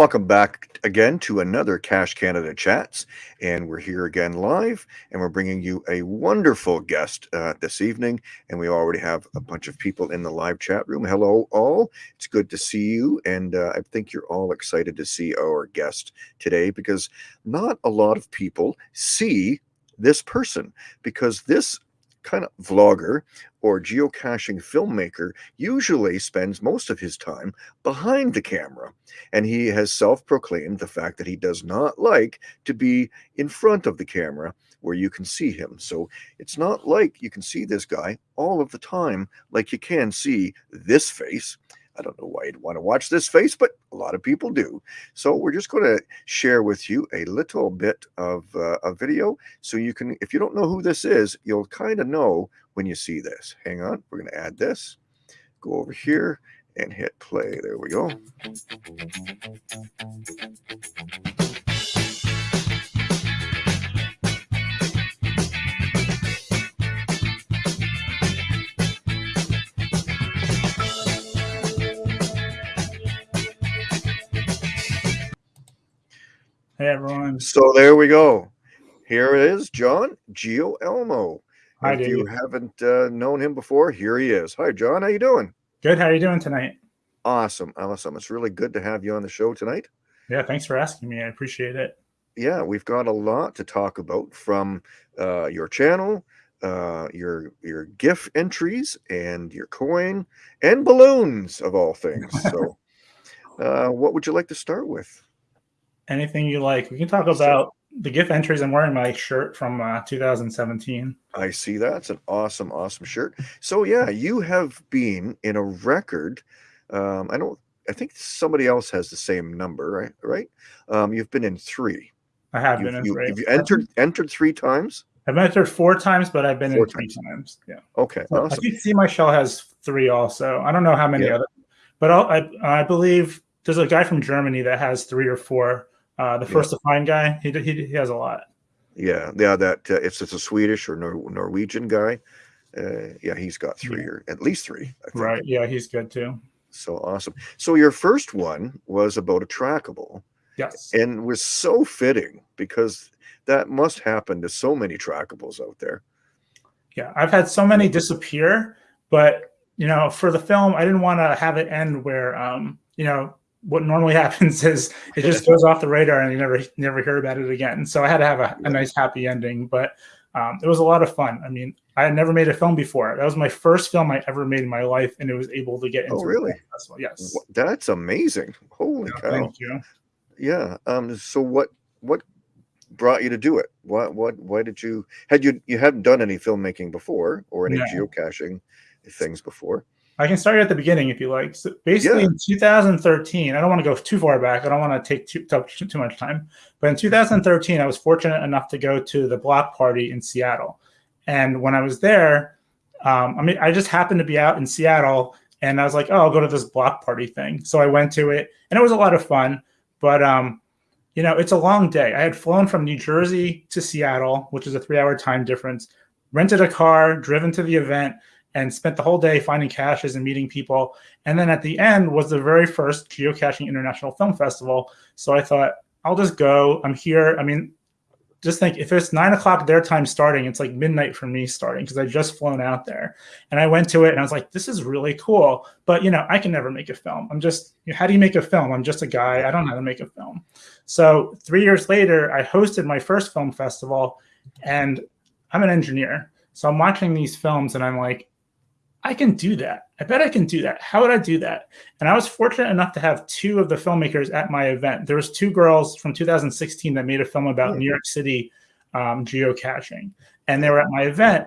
Welcome back again to another Cache Canada Chats. And we're here again live, and we're bringing you a wonderful guest uh, this evening. And we already have a bunch of people in the live chat room. Hello, all. It's good to see you. And uh, I think you're all excited to see our guest today because not a lot of people see this person because this kind of vlogger or geocaching filmmaker usually spends most of his time behind the camera. And he has self proclaimed the fact that he does not like to be in front of the camera where you can see him. So it's not like you can see this guy all of the time like you can see this face. I don't know why you'd want to watch this face, but a lot of people do. So we're just going to share with you a little bit of uh, a video so you can, if you don't know who this is, you'll kind of know when you see this. Hang on, we're going to add this. Go over here and hit play. There we go. Hey everyone. So there we go. Here it is, John Geo Elmo. Hi, if Dave. you haven't uh, known him before, here he is. Hi, John. How you doing? Good. How are you doing tonight? Awesome, awesome. It's really good to have you on the show tonight. Yeah, thanks for asking me. I appreciate it. Yeah, we've got a lot to talk about from uh, your channel, uh, your your GIFF entries, and your coin and balloons of all things. So, uh, what would you like to start with? Anything you like. We can talk about the GIFF entries. I'm wearing my shirt from uh, 2017. I see that. It's an awesome, awesome shirt. So yeah, you have been in a record. Um, I don't. I think somebody else has the same number, right? Right. Um, you've been in three. I have You've, been in you, three. have you entered entered three times? I've entered four times, but I've been Four in three times. times. Yeah. Okay, So I awesome. think See My Shell has three also. I don't know how many Yeah. other, but I'll, I I believe there's a guy from Germany that has three or four. Uh, the Yeah. first to find guy, he, he he has a lot. Yeah, yeah. That uh, it's it's a Swedish or Nor- Norwegian guy. Uh, yeah, he's got three Yeah. or at least three. I think. Right. Yeah, he's good too. So awesome. So your first one was about a trackable, Yes. and was so fitting because that must happen to so many trackables out there. Yeah, I've had so many disappear, but you know, for the film, I didn't want to have it end where, um, you know, what normally happens is it just goes off the radar and you never never hear about it again. So I had to have a, a nice happy ending, but um, it was a lot of fun. I mean, I had never made a film before. That was my first film I ever made in my life, and it was able to get into Oh, really? festival. Yes. That's amazing. Holy Yeah, cow. Thank you. Yeah. Um. So what what brought you to do it? What what why did you had you you hadn't done any filmmaking before or any No. geocaching things before? I can start at the beginning if you like. So basically, Yeah. in 2013, I don't want to go too far back. I don't want to take too, too, too much time. But in 2013, I was fortunate enough to go to the block party in Seattle. And when I was there, um, I mean, I just happened to be out in Seattle and I was like, oh, I'll go to this block party thing. So I went to it and it was a lot of fun. But, um, you know, it's a long day. I had flown from New Jersey to Seattle, which is a three hour time difference, rented a car, driven to the event, and spent the whole day finding caches and meeting people. And then at the end was the very first Geocaching International Film Festival. So I thought, I'll just go. I'm here. I mean, just think if it's nine o'clock their time starting, it's like midnight for me starting because I just flown out there. And I went to it and I was like, this is really cool. But you know, I can never make a film. I'm just, how do you make a film? I'm just a guy. I don't know how to make a film. So three years later, I hosted my first film festival and I'm an engineer. So I'm watching these films and I'm like, I can do that. I bet I can do that. How would I do that? And I was fortunate enough to have two of the filmmakers at my event. There was two girls from 2016 that made a film about New York City um, geocaching, and they were at my event.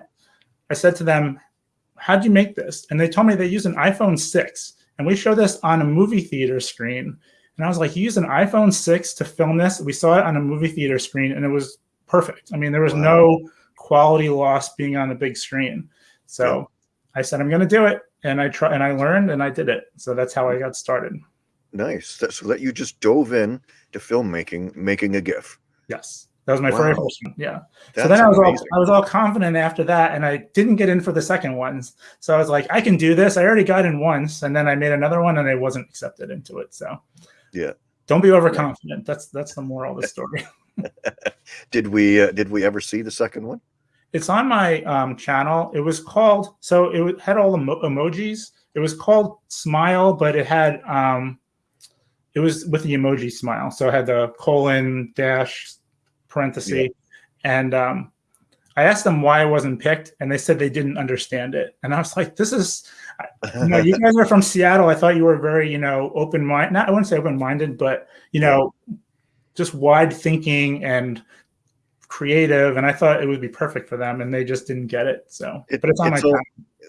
I said to them, "How'd you make this?" And they told me they used an iPhone 6, and we showed this on a movie theater screen. And I was like, "You used an iPhone 6 to film this?" We saw it on a movie theater screen, and it was perfect. I mean, there was Wow. no quality loss being on the big screen. So I said, I'm going to do it. And I try and I learned and I did it. So that's how I got started. Nice. So that you just dove in to filmmaking, making a GIFF. Yes. That was my very Wow. first one. Yeah. That's so then I was all. I was all confident after that, and I didn't get in for the second ones. So I was like, I can do this. I already got in once, and then I made another one, and I wasn't accepted into it. So yeah, don't be overconfident. That's that's the moral of the story. did we uh, did we ever see the second one? It's on my um, channel. It was called so it had all the emo- emojis. It was called Smile, but it had um, it was with the emoji smile. So it had the colon dash parenthesis, yeah. and um, I asked them why I wasn't picked, and they said they didn't understand it. And I was like, "This is, you know, you guys are from Seattle. I thought you were very, you know, open mind. Not I wouldn't say open minded, but you know, just wide thinking and creative. And I thought it would be perfect for them, and they just didn't get it. So, it, but it's on it's my. All,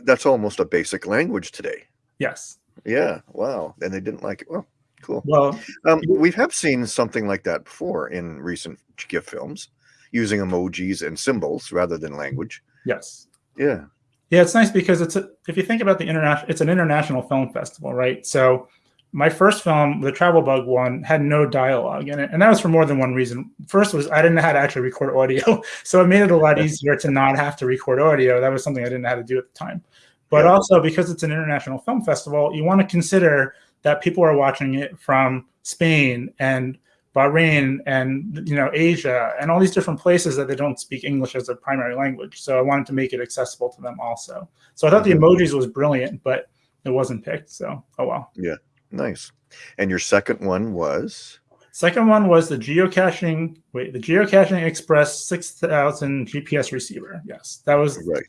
that's almost a basic language today. Yes. Yeah. Wow. And they didn't like it. Well, cool. Well, um, we have seen something like that before in recent GIFF films using emojis and symbols rather than language. Yes. Yeah. Yeah, it's nice because it's a, if you think about the international, it's an international film festival, right? So my first film, the Travel Bug one, had no dialogue in it, and that was for more than one reason. First was I didn't know how to actually record audio, so it made it a lot easier to not have to record audio. That was something I didn't know how to do at the time. But yeah. also because it's an international film festival, you want to consider that people are watching it from Spain and Bahrain and you know Asia and all these different places that they don't speak English as their primary language. So I wanted to make it accessible to them also. So I thought the mm-hmm. emojis was brilliant, but it wasn't picked. So oh well. Yeah, nice. And your second one was second one was the geocaching. Wait, the geocaching Express six thousand GPS receiver. Yes, that was right.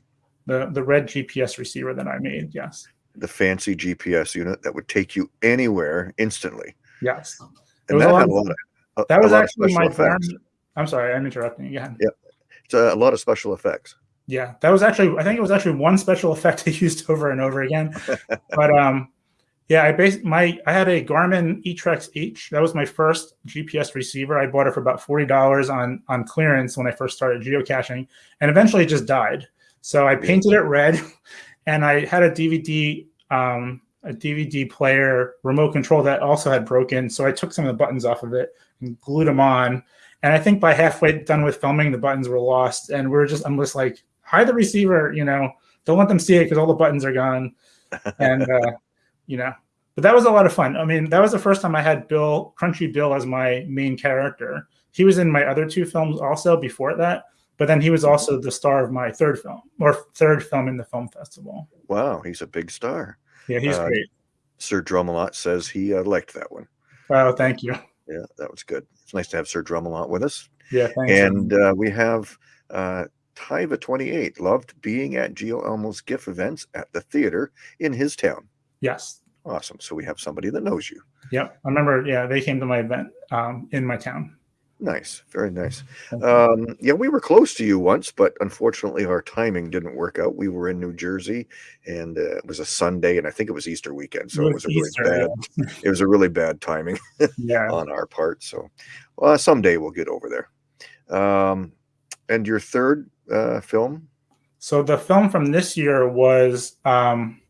The the red GPS receiver that I made. Yes. The fancy GPS unit that would take you anywhere instantly. Yes. And that had a lot of that was actually my effects. I'm sorry, I'm interrupting again. Yeah, it's a, a, lot of special effects. Yeah, that was actually I think it was actually one special effect I used over and over again. but um, yeah, I based my I had a Garmin eTrex H. That was my first GPS receiver. I bought it for about forty dollars on on clearance when I first started geocaching, and eventually it just died. So I painted it red, and I had a DVD um, a DVD player remote control that also had broken. So I took some of the buttons off of it and glued them on. And I think by halfway done with filming, the buttons were lost. And we are just, I'm just like, hide the receiver, you know, don't let them see it because all the buttons are gone. And, uh, you know, but that was a lot of fun. I mean, that was the first time I had Bill, Crunchy Bill, as my main character. He was in my other two films also before that, but then he was also the star of my third film or third film in the film festival. Wow, he's a big star. Yeah, he's uh, great. Sir Drumalot says he uh, liked that one. Oh, thank you. Yeah, that was good. It's nice to have Sir Drumalot with us. Yeah, thanks. And uh, we have uh, Tyva28 loved being at Geo Elmo's GIFF events at the theater in his town. Yes. Awesome. So we have somebody that knows you. Yep. I remember, yeah, they came to my event um, in my town. Nice, very nice. Um, yeah, we were close to you once, but unfortunately, our timing didn't work out. We were in New Jersey, and uh, it was a Sunday, and I think it was Easter weekend, so it was, it was Easter, a really bad. Yeah. it was a really bad timing yeah. on our part. So, well, someday we'll get over there. Um, and your third uh, film? So the film from this year was, um,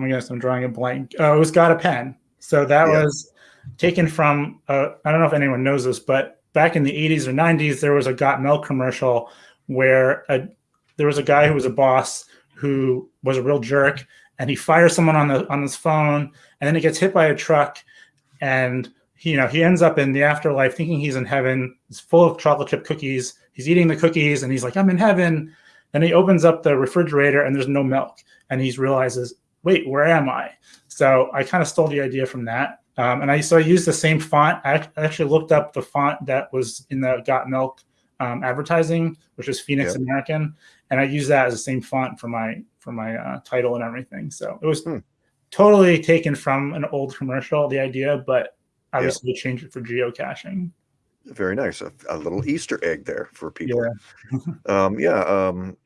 my goodness, I'm drawing a blank. Oh, it was Got a Pen. So that yeah. was taken from. Uh, I don't know if anyone knows this, but back in the 80s or 90s, there was a Got Milk commercial where a, there was a guy who was a boss who was a real jerk, and he fires someone on the on his phone, and then he gets hit by a truck, and he, you know he ends up in the afterlife thinking he's in heaven. He's full of chocolate chip cookies. He's eating the cookies, and he's like, "I'm in heaven." And he opens up the refrigerator, and there's no milk, and he realizes, "Wait, where am I?" So I kind of stole the idea from that um, and I so I used the same font. I actually looked up the font that was in the Got Milk um, advertising, which is Phoenix yep. American, and I used that as the same font for my for my uh, title and everything. So it was hmm. totally taken from an old commercial, the idea, but obviously yep. changed it for geocaching. Very nice, a, a, little Easter egg there for people. Yeah, um, yeah. Um,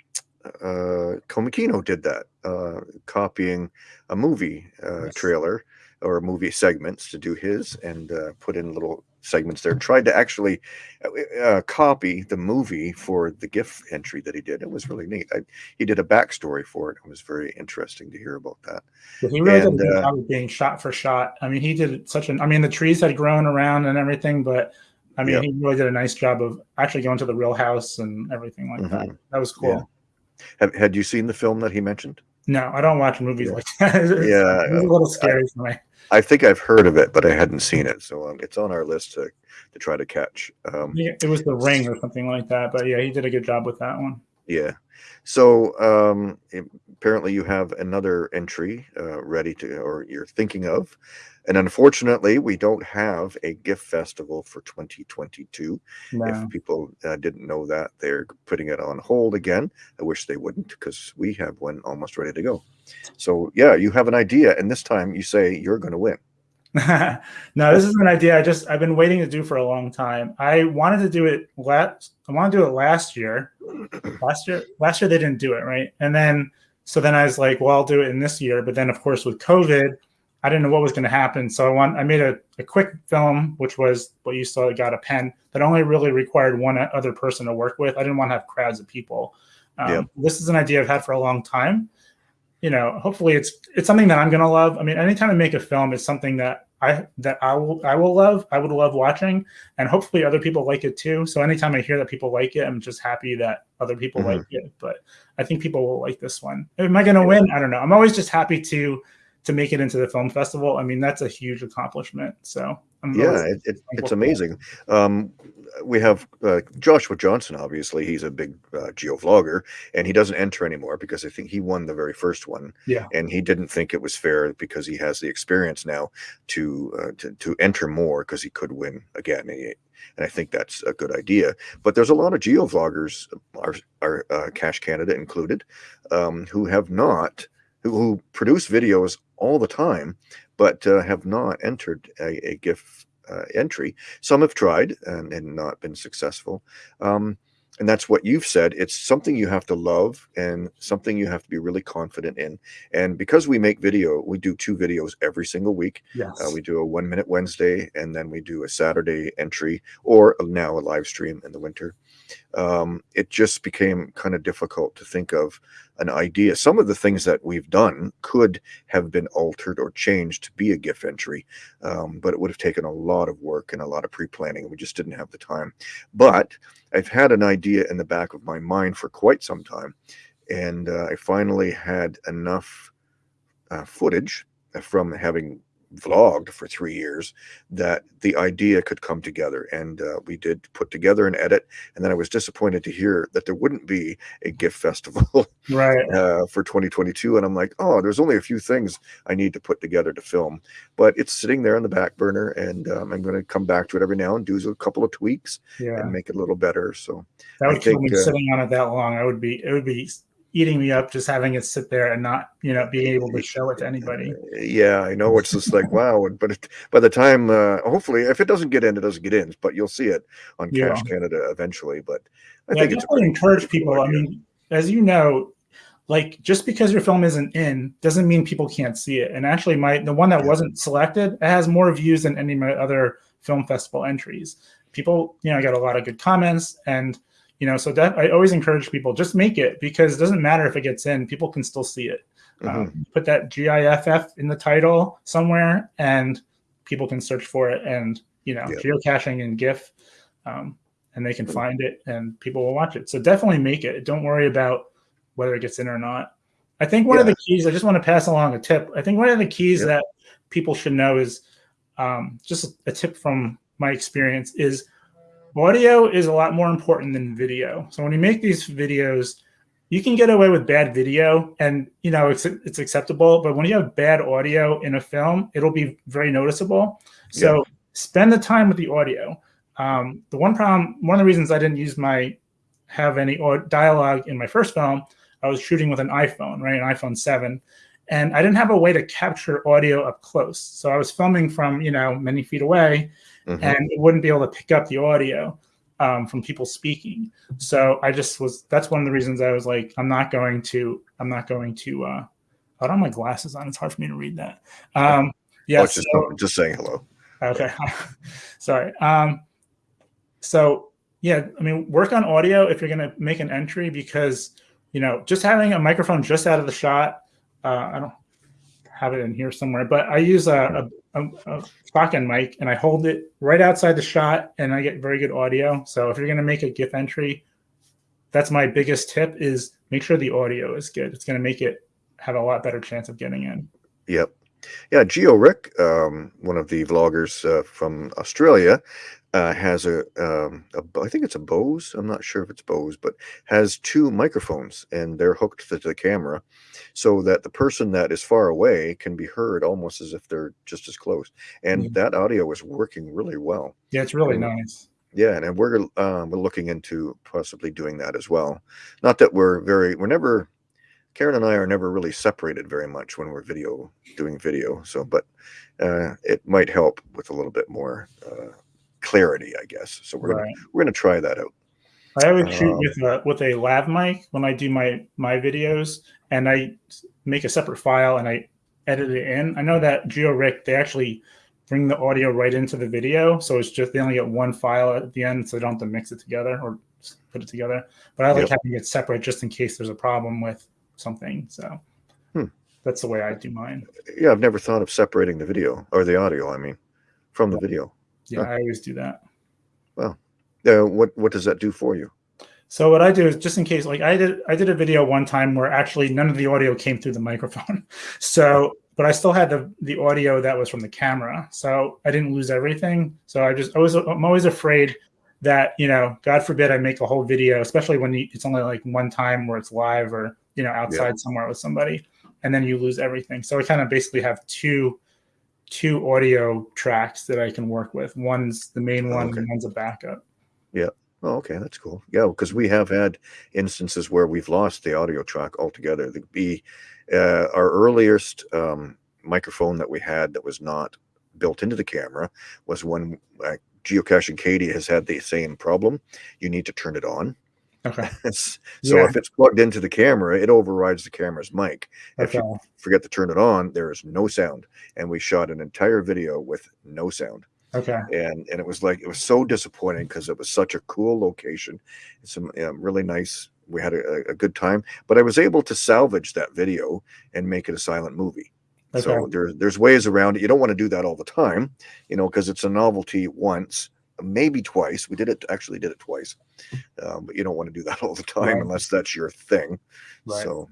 uh, Komikino did that, uh, copying a movie uh, yes. trailer or movie segments to do his and uh, put in little segments there. Tried to actually uh, uh, copy the movie for the GIFF entry that he did. It was really neat. I, he did a backstory for it. It was very interesting to hear about that. Yeah, he really and, did a uh, job of being shot for shot. I mean, he did such an. I mean, the trees had grown around and everything, but I mean, yep. he really did a nice job of actually going to the real house and everything like mm-hmm. that. That was cool. Yeah. Have, had you seen the film that he mentioned? No, I don't watch movies yeah. like that. it's, yeah, it's a little scary I, for me. I think I've heard of it, but I hadn't seen it, so um, it's on our list to to try to catch. Um, yeah, it was the ring or something like that, but yeah, he did a good job with that one. Yeah. So um, apparently you have another entry uh, ready to, or you're thinking of. And unfortunately, we don't have a GIFF festival for 2022. No. If people uh, didn't know that, they're putting it on hold again. I wish they wouldn't because we have one almost ready to go. So, yeah, you have an idea. And this time you say you're going to win. no, this is an idea I just I've been waiting to do for a long time. I wanted to do it last I want to do it last year. Last year last year they didn't do it, right? And then so then I was like, well, I'll do it in this year. But then of course with COVID, I didn't know what was going to happen. So I want I made a, a quick film, which was what you saw got a pen that only really required one other person to work with. I didn't want to have crowds of people. Um, Yeah. This is an idea I've had for a long time. You know, hopefully it's it's something that I'm gonna love. I mean, anytime I make a film, it's something that I that I will I will love. I would love watching, and hopefully other people like it too. So anytime I hear that people like it, I'm just happy that other people Mhm. like it. But I think people will like this one. Am I gonna win? I don't know. I'm always just happy to to make it into the film festival. I mean, that's a huge accomplishment. So I'm Yeah, it, it, it's thankful for that. amazing. Um, we have uh, Joshua Johnson, obviously. He's a big uh, geovlogger, and he doesn't enter anymore because I think he won the very first one. Yeah. And he didn't think it was fair because he has the experience now to uh, to, to enter more because he could win again. And, and I think that's a good idea. But there's a lot of geovloggers, our, our uh, Cache Canada included, um, who have not, who, who produce videos all the time, but uh, have not entered a, a GIFF uh, entry. Some have tried and, and not been successful. Um, and that's what you've said. It's something you have to love and something you have to be really confident in. And because we make video, we do two videos every single week. Yes. Uh, we do a one minute Wednesday and then we do a Saturday entry or now a live stream in the winter. Um, it just became kind of difficult to think of an idea. Some of the things that we've done could have been altered or changed to be a GIFF entry, um, but it would have taken a lot of work and a lot of pre planning. We just didn't have the time. But I've had an idea in the back of my mind for quite some time. And uh, I finally had enough uh, footage from having vlogged for three years that the idea could come together and uh, we did put together an edit and then i was disappointed to hear that there wouldn't be a GIFF festival right. uh, for 2022 and i'm like oh there's only a few things i need to put together to film but it's sitting there on the back burner and um, i'm going to come back to it every now and do a couple of tweaks Yeah. and make it a little better so That would kill me sitting on it that long. I would be it would be eating me up just having it sit there and not you know being able to show it to anybody. yeah i know it's just like wow but it, by the time uh, hopefully if it doesn't get in it doesn't get in but you'll see it on Yeah. cache canada eventually but i yeah, think it's pretty encourage people. I mean, as you know, like just because your film isn't in doesn't mean people can't see it. And actually, my the one that Yeah. wasn't selected it has more views than any of my other film festival entries. People, you know, got a lot of good comments and. You know, so that I always encourage people just make it because it doesn't matter if it gets in; people can still see it. Mhm. Um, put that GIFF in the title somewhere, and people can search for it. And you know, Yeah. geocaching and GIFF, um, and they can find it, and people will watch it. So definitely make it. Don't worry about whether it gets in or not. I think one of the keys. I just want to pass along a tip. I think one of the keys Yeah. that people should know is um, just a tip from my experience is audio is a lot more important than video. So when you make these videos, you can get away with bad video and you know it's it's acceptable, but when you have bad audio in a film, it'll be very noticeable. So spend the time with the audio. Um, the one problem, one of the reasons I didn't use my have any dialogue in my first film, I was shooting with an iPhone, right, an iPhone seven, and I didn't have a way to capture audio up close. So I was filming from you know many feet away, Mhm. and it wouldn't be able to pick up the audio um, from people speaking. So I just was. That's one of the reasons I was like, I'm not going to. I'm not going to. Uh, I don't have my glasses on. It's hard for me to read that. Um, yeah. Oh, it's just, so- just saying hello Okay. Sorry. Um, so yeah, I mean, work on audio if you're going to make an entry because you know just having a microphone just out of the shot. Uh, I don't have it in here somewhere, but I use a, a, a shotgun mic and I hold it right outside the shot, and I get very good audio. So if you're going to make a GIFF entry, that's my biggest tip: is make sure the audio is good. It's going to make it have a lot better chance of getting in. Yep. Yeah, Geo Rick, um, one of the vloggers uh, from Australia, uh, has a, um, a I think it's a Bose. I'm not sure if it's Bose, but has two microphones and they're hooked to the camera, so that the person that is far away can be heard almost as if they're just as close. And Mhm. that audio is working really well. Yeah, it's really Mm. nice. Yeah, and we're um, we're looking into possibly doing that as well. Not that we're very we're never Karen and I are never really separated very much when we're video doing video. So, but uh, it might help with a little bit more uh, clarity, I guess. So we're gonna we're gonna try that out. I always shoot Um, with a with a lav mic when I do my my videos, and I make a separate file and I edit it in. I know that GeoRick they actually bring the audio right into the video, so it's just they only get one file at the end, so they don't have to mix it together or put it together. But I like Yep. having it separate just in case there's a problem with something. So Hmm. that's the way I do mine. Yeah, I've never thought of separating the video or the audio. I mean, from the video. Yeah, Huh. I always do that. Uh, what what does that do for you? So what I do is just in case, like I did, I did a video one time where actually none of the audio came through the microphone. So, but I still had the the audio that was from the camera, so I didn't lose everything. So I just, I was, I'm always afraid that you know, God forbid, I make a whole video, especially when you, it's only like one time where it's live or you know outside somewhere with somebody, and then you lose everything. So I kind of basically have two two audio tracks that I can work with. One's the main one, Okay. and one's a backup. Yeah. Oh, okay, that's cool. Yeah, because we have had instances where we've lost the audio track altogether. The be uh, our earliest um, microphone that we had that was not built into the camera was when uh, geocaching Katie has had the same problem. You need to turn it on. Okay. so Yeah. if it's plugged into the camera, it overrides the camera's mic. If you forget to turn it on, there is no sound. And we shot an entire video with no sound Okay. and and it was like it was so disappointing because it was such a cool location some um, really nice we had a, a good time but i was able to salvage that video and make it a silent movie Okay. so Okay. there's there's ways around it you don't want to do that all the time you know because it's a novelty once maybe twice we did it actually did it twice um, but you don't want to do that all the time Right. unless that's your thing Right. so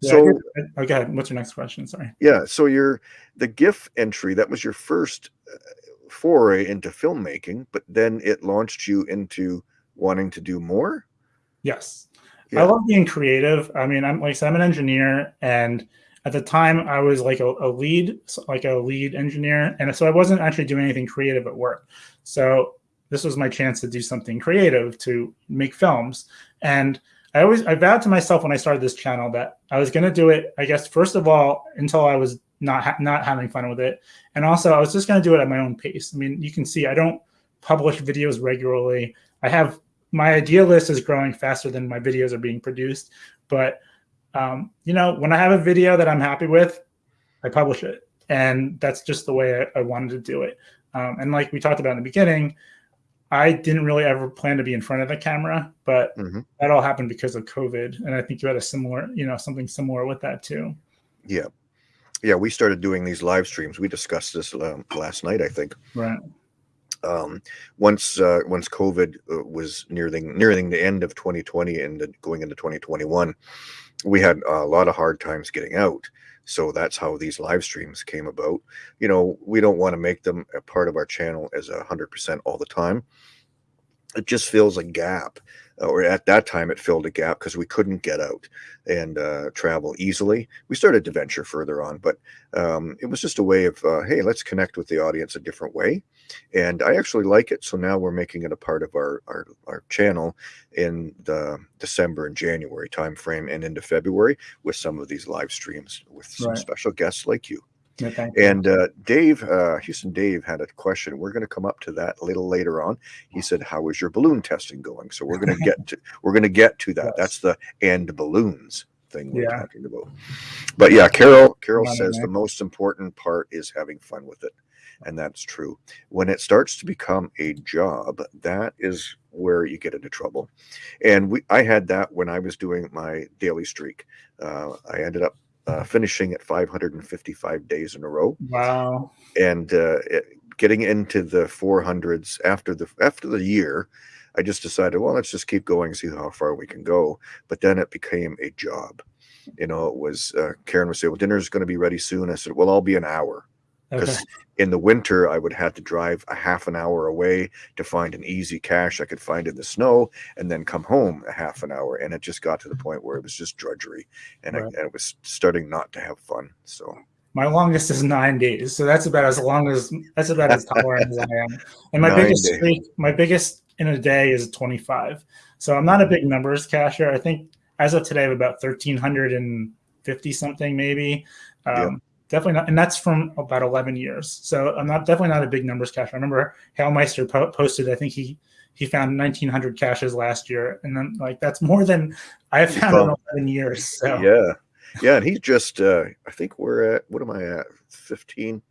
Yeah, so go ahead. What's your next question? Sorry. yeah so your the giff entry that was your first uh, foray into filmmaking but then it launched you into wanting to do more Yes. Yeah. I love being creative. I mean, I'm like I said, I'm an engineer, and at the time I was like a, a lead, like a lead engineer, and so I wasn't actually doing anything creative at work. So this was my chance to do something creative to make films. And I always I vowed to myself when I started this channel that I was going to do it. I guess first of all until I was not ha- not having fun with it, and also I was just going to do it at my own pace. I mean, you can see I don't publish videos regularly. I have my idea list is growing faster than my videos are being produced. But um, you know, when I have a video that I'm happy with, I publish it, and that's just the way I, I wanted to do it. Um, and like we talked about in the beginning, I didn't really ever plan to be in front of the camera, but Mhm. that all happened because of COVID. And I think you had a similar, you know, something similar with that too. yeah yeah we started doing these live streams we discussed this um, last night i think Right. um, once uh, once covid uh, was nearing nearing the end of 2020 and going into 2021 we had a lot of hard times getting out so that's how these live streams came about. You know we don't want to make them a part of our channel as a hundred percent all the time. It just fills a gap or at that time it filled a gap because we couldn't get out and uh, travel easily. We started to venture further on but um, it was just a way of uh, hey let's connect with the audience a different way. And i actually like it so now we're making it a part of our our, our channel in the december and january timeframe and into february with some of these live streams with some Right. special guests like you You. and uh, Dave, uh, Houston Dave had a question. We're going to come up to that a little later on. He said, "How is your balloon testing going?" So we're going to get to we're going to get to that. Yes. That's the and balloons thing we're Yeah. talking about. But yeah, Carol Carol says man. the most important part is having fun with it, and that's true. When it starts to become a job, that is where you get into trouble. And we I had that when I was doing my daily streak. Uh, I ended up. Uh, finishing at 555 days in a row Wow. and uh, it, getting into the 400s after the after the year i just decided well let's just keep going see how far we can go but then it became a job you know, it was uh, Karen would say, "Well, dinner's going to be ready soon." I said, "Well, I'll be an hour." Because Okay. in the winter, I would have to drive a half an hour away to find an easy cache I could find in the snow, and then come home a half an hour. And it just got to the point where it was just drudgery, and, I, and it was starting not to have fun. So My longest is nine days, so that's about as long as that's about as tolerant as I am. And my Nine biggest streak, my biggest in a day is 25. So I'm not a big numbers cashier. I think as of today, I have about 1,350 something, maybe. Um, Yeah. Definitely not, and that's from about 11 years. So I'm not definitely not a big numbers cashier. I remember Hailmeister po- posted. I think he he found 1,900 caches last year, and then like that's more than I have found in 11 years. So yeah, yeah, and he's just. Uh, I think we're at what am I at? Fifteen,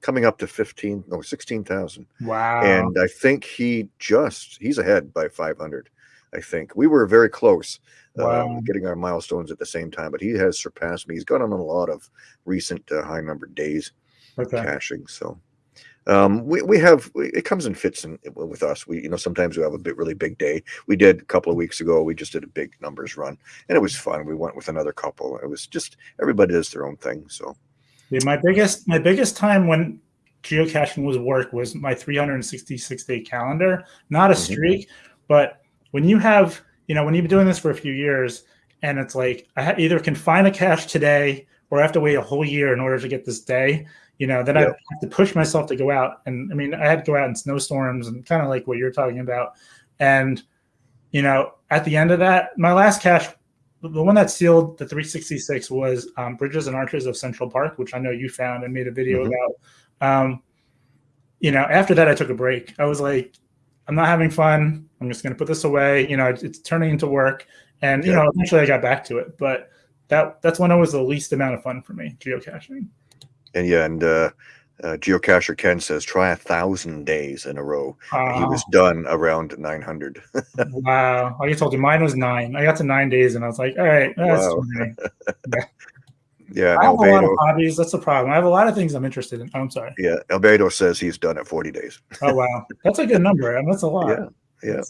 coming up to fifteen, or no, sixteen thousand. wow. and I think he just he's ahead by 500. I think we were very close, Wow. um, getting our milestones at the same time, but he has surpassed me. He's got on a lot of recent uh, high number days okay. caching. So um, we we have it comes in fits in, with us. We you know sometimes we have a bit really big day. We did a couple of weeks ago. We just did a big numbers run, and it was fun. We went with another couple. It was just everybody does their own thing. So Yeah, my biggest my biggest time when geocaching was work was my 366 day calendar, not a Mhm. streak, but when you have you know when you've been doing this for a few years and it's like I either can find a cache today or I have to wait a whole year in order to get this day. You know, then I have to push myself to go out, and I mean, I had to go out in snowstorms and kind of like what you're talking about. And you know, at the end of that, my last cache the one that sealed the 366 was um, Bridges and Arches of Central Park, which I know you found and made a video Mhm. about. Um, you know, after that, I took a break. I was like, I'm not having fun. I'm just going to put this away. You know, it's, turning into work, and you Yeah. know, eventually I got back to it. But that that's when it was the least amount of fun for me, geocaching. and yeah, and uh, uh, geocacher Ken says try a thousand days in a row. he was done around 900 wow, like I told you, mine was nine. I got to nine days, and I was like, all right, that's Wow. many. yeah I have a lot of hobbies. That's the problem. I have a lot of things I'm interested in. Oh, I'm sorry. yeah albedo says he's done it 40 days Oh wow, that's a good number. and That's a lot. Yeah, yeah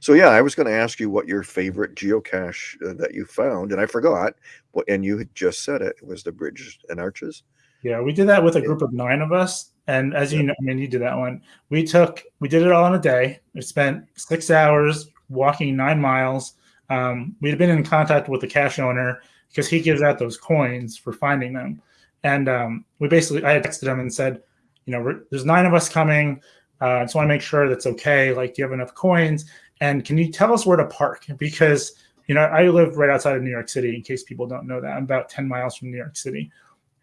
so yeah i was going to ask you what your favorite geocache uh, that you found and i forgot what and you had just said it, it was the bridges and arches Yeah, we did that with a group of nine of us, and as you know, I mean, you did that one. We took, we did it all in a day. We spent six hours walking nine miles. Um, we'd been in contact with the cache owner because he gives out those coins for finding them, and um, we basically, I texted him and said, you know, there's nine of us coming. Uh, I just want to make sure that's okay. Like, do you have enough coins? And can you tell us where to park? Because you know, I live right outside of New York City. In case people don't know that, I'm about ten miles from New York City,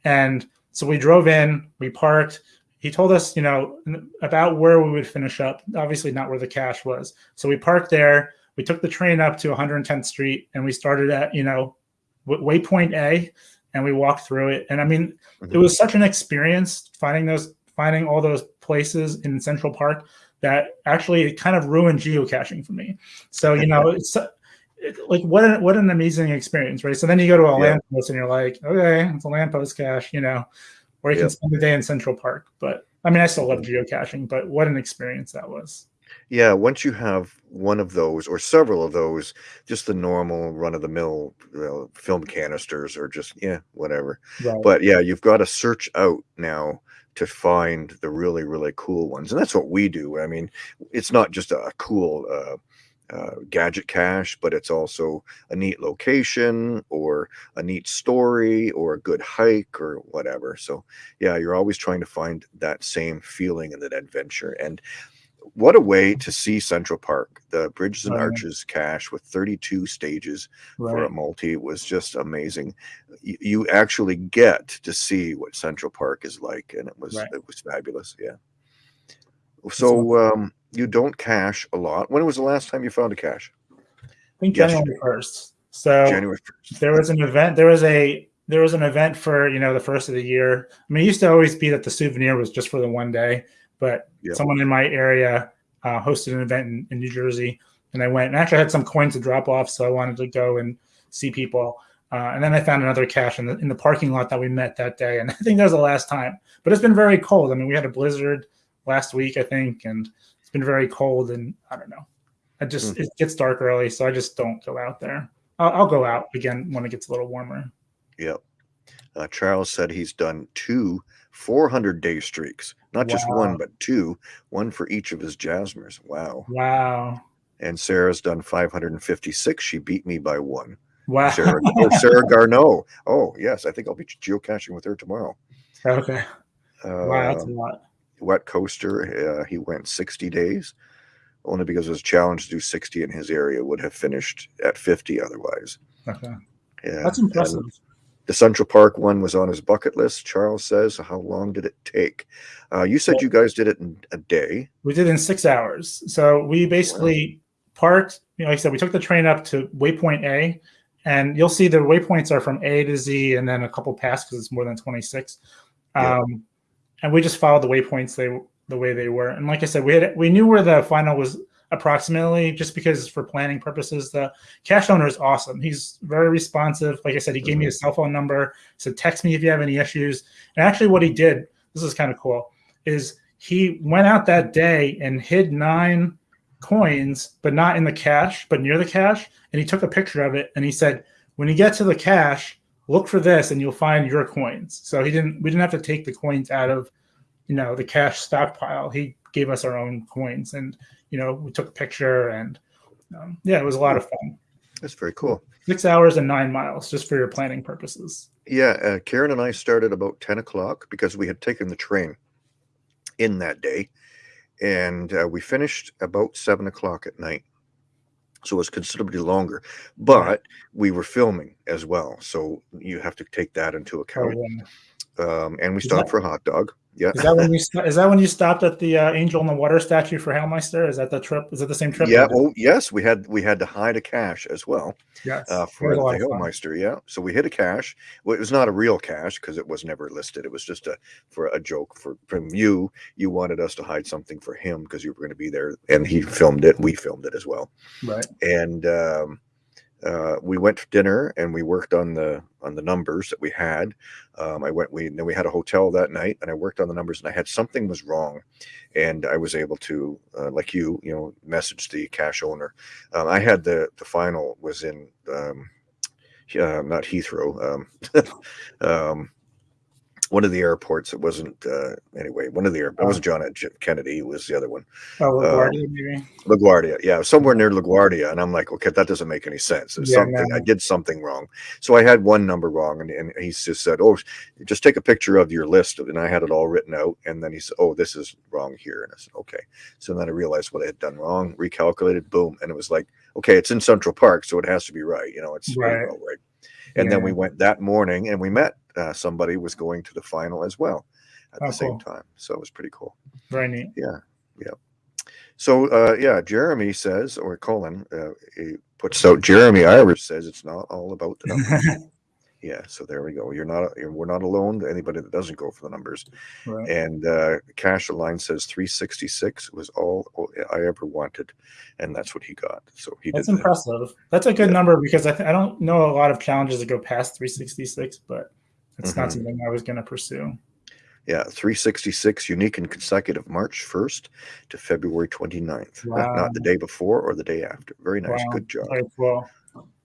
and so we drove in, we parked. He told us, you know, about where we would finish up. Obviously, not where the cache was. So we parked there. We took the train up to 110th Street, and we started at, you know, waypoint A, and we walked through it. And I mean, it was such an experience finding those, finding all those places in Central Park that actually it kind of ruined geocaching for me. So you know, it's it, like what an, what an amazing experience, right? So then you go to a Yeah. lamppost and you're like, okay, it's a lamppost cache, you know, or you Yeah. can spend the day in Central Park. But I mean, I still love geocaching, but what an experience that was. Yeah once you have one of those or several of those just the normal run-of-the-mill you know, film canisters or just yeah whatever. Right. but yeah you've got to search out now to find the really really cool ones and that's what we do. I mean it's not just a cool uh, uh, gadget cache but it's also a neat location or a neat story or a good hike or whatever. So yeah you're always trying to find that same feeling and that adventure and what a way to see central park the bridges and yeah. arches cache with 32 stages for a right. multi was just amazing. Y- You actually get to see what Central Park is like, and it was Right. it was fabulous. Yeah. So um, you don't cache a lot. When was the last time you found a cache? I think yesterday. January first. So January first. there was an event. There was a there was an event for you know the first of the year. I mean, it used to always be that the souvenir was just for the one day, but Yeah. someone in my area uh, hosted an event in, in New Jersey, and I went and actually had some coins to drop off, so I wanted to go and see people. Uh, and then I found another cache in the in the parking lot that we met that day, and I think that was the last time. But it's been very cold. I mean, we had a blizzard last week, I think, and it's been very cold. And I don't know. I just Hmm. it gets dark early, so I just don't go out there. I'll, I'll go out again when it gets a little warmer. Yep. Uh, Charles said he's done two 400 day streaks, not just one, but two, one for each of his Jasmers. Wow. Wow. And Sarah's done 556. She beat me by one. Wow. Sarah, oh, Sarah Garneau. Oh, yes. I think I'll be geocaching with her tomorrow. okay. Uh, Wow, that's a lot. Wet Coaster, uh, he went 60 days, only because his challenge to do 60 in his area would have finished at 50 otherwise. Okay. Yeah. That's and impressive. The Central Park one was on his bucket list. Charles says, "How long did it take?" Uh, you said you guys did it in a day. We did it in six hours. So we basically parked, you know, like I said, we took the train up to waypoint A, and you'll see the waypoints are from A to Z and then a couple past because it's more than 26. Yeah. Um, and we just followed the waypoints they the way they were. And like I said, we had we knew where the final was approximately just because for planning purposes, the cache owner is awesome. He's very responsive. Like I said, he gave me mm-hmm. his cell phone number, said text me if you have any issues. And actually what he did, this is kind of cool, is he went out that day and hid nine coins, but not in the cache but near the cache And he took a picture of it and he said, when you get to the cache look for this and you'll find your coins. So he didn't we didn't have to take the coins out of you know the cache stockpile. He gave us our own coins and you know we took a picture and um, yeah, it was a lot of fun. That's very cool. Six hours and nine miles just for your planning purposes. Yeah, uh, Karen and I started about 10 o'clock because we had taken the train in that day, and uh, we finished about seven o'clock at night. So it was considerably longer, but we were filming as well. So you have to take that into Oh, account. yeah. Um, and we stopped for a hot dog. Yeah. Is that when you is that when you stopped at the uh, Angel in the Water statue for Hailmeister? Is that the trip? Is it the same trip? Yeah. Oh, yes. We had we had to hide a cache as well. yes. uh, for the a lot of fun. Hillmeister. Yeah. So we hit a cache. Well, it was not a real cache because it was never listed. It was just a for a joke for from you. You wanted us to hide something for him because you were going to be there, and he filmed it. We filmed it as well. Right. And um, uh, we went to dinner and we worked on the on the numbers that we had. Um, I went. We then we had a hotel that night, and I worked on the numbers, and I had something was wrong, and I was able to, uh, like you, you know, message the cache owner. Um, I had the the final was in um, uh, not Heathrow, um, um, one of the airports. It wasn't uh, anyway. One of the air. It wasn't John F. Kennedy. It was the other one. Oh, Uh, LaGuardia, maybe. LaGuardia, yeah, somewhere near LaGuardia, and I'm like, okay, that doesn't make any sense. There's Yeah, something no. I did something wrong, so I had one number wrong, and, and he just said, oh, just take a picture of your list, and I had it all written out, and then he said, oh, this is wrong here, and I said, okay. So then I realized what I had done wrong, recalculated, boom, and it was like, okay, it's in Central Park, so it has to be right, you know, it's Right. right. And then we went that morning, and we met uh, somebody was going to the final as well at Oh, the same cool. time, so it was pretty cool. Very neat. Yeah. Yeah. So uh, yeah, Jeremy says, or Colin, uh, he puts out. Jeremy Irish says it's not all about the numbers. yeah, so there we go. You're not. You're, we're not alone. To anybody that doesn't go for the numbers. Right. And uh, Cash Line says 366 was all I ever wanted, and that's what he got. So he That's did. that. impressive. That's a good Yeah. number because I, th- I don't know a lot of challenges that go past 366, but it's not Mhm. something I was going to pursue. Yeah, 366 unique and consecutive March 1st to February 29th. Wow. Not the day before or the day after. Very nice. Wow. Good job. Very cool.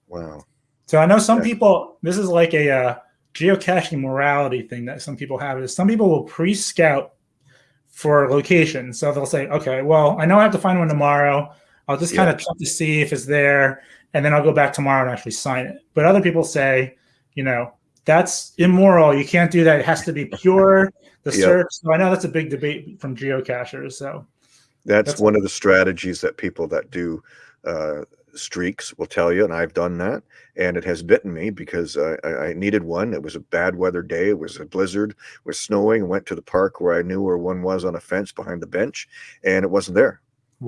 Wow. So I know some Yeah. people. This is like a uh, geocaching morality thing that some people have. Is some people will pre-scout for locations. So they'll say, okay, well, I know I have to find one tomorrow. I'll just kind Yeah. of check to see if it's there, and then I'll go back tomorrow and actually sign it. But other people say, you know, that's immoral. You can't do that. It has to be pure. The Yeah. search. So I know that's a big debate from geocachers. So That's, That's- one of the strategies that people that do uh, streaks will tell you, and I've done that, and it has bitten me because I, I I needed one. It was a bad weather day. It was a blizzard. It was snowing. I went to the park where I knew where one was on a fence behind the bench, and it wasn't there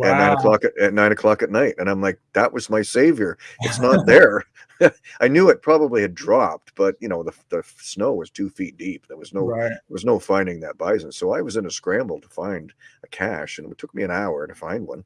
at nine o'clock at, at nine o'clock at night. And I'm like, that was my savior. It's not there. I knew it probably had dropped, but you know the the snow was two feet deep. There was no right. there was no finding that bison. So I was in a scramble to find a cache, and it took me an hour to find one.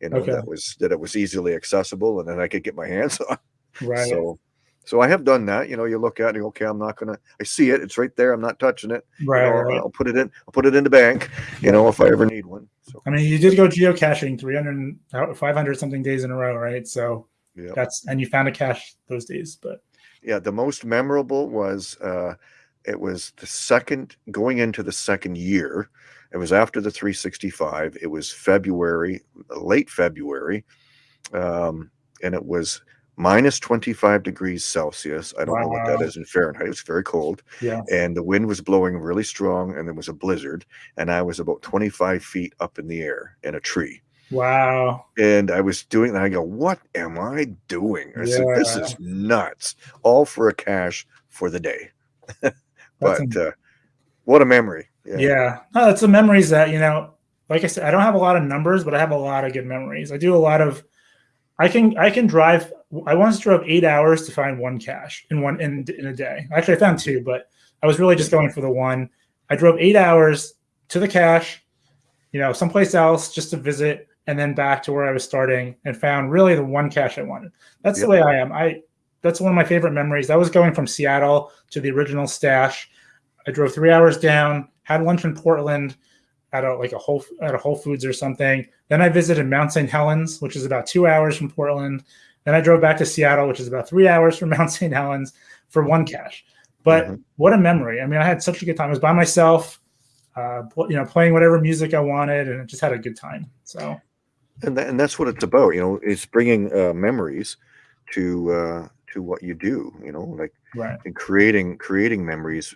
You know Okay. that was that it was easily accessible, and then I could get my hands on. Right. So, so I have done that. You know, you look at it, okay, I'm not gonna. I see it; it's right there. I'm not touching it. You right. know, right. I'll put it in. I'll put it in the bank. You know, if I ever need one. So I mean, you did go geocaching 300, uh, 500 something days in a row, right? So Yeah. that's and you found a cache those days. But Yeah, the most memorable was uh, it was the second going into the second year. It was after the 365. It was February, late February, um, and it was minus 25 degrees Celsius. I don't know what that is in Fahrenheit. It was very cold, yeah, and the wind was blowing really strong, and there was a blizzard. And I was about 25 feet up in the air in a tree. wow, And I was doing that. I go, what am I doing? I said, this is nuts. All for a cache for the day. But uh, what a memory. yeah. No, it's the memories that you know. Like I said, I don't have a lot of numbers, but I have a lot of good memories. I do a lot of. I can I can drive. I once drove eight hours to find one cache in one in in a day. Actually, I found two, but I was really just going for the one. I drove eight hours to the cache, you know, someplace else just to visit, and then back to where I was starting, and found really the one cache I wanted. That's the way I am. I that's one of my favorite memories. I was going from Seattle to the original stash. I drove three hours down, had lunch in Portland at a like a whole at a Whole Foods or something. Then I visited Mount St. Helens, which is about two hours from Portland. Then I drove back to Seattle, which is about three hours from Mount St. Helens for one cache. But Mhm. what a memory! I mean, I had such a good time. I was by myself, uh, you know, playing whatever music I wanted, and I just had a good time. So And, that, and that's what it's about. You know, it's bringing uh, memories to uh, to what you do. You know, like right, and creating creating memories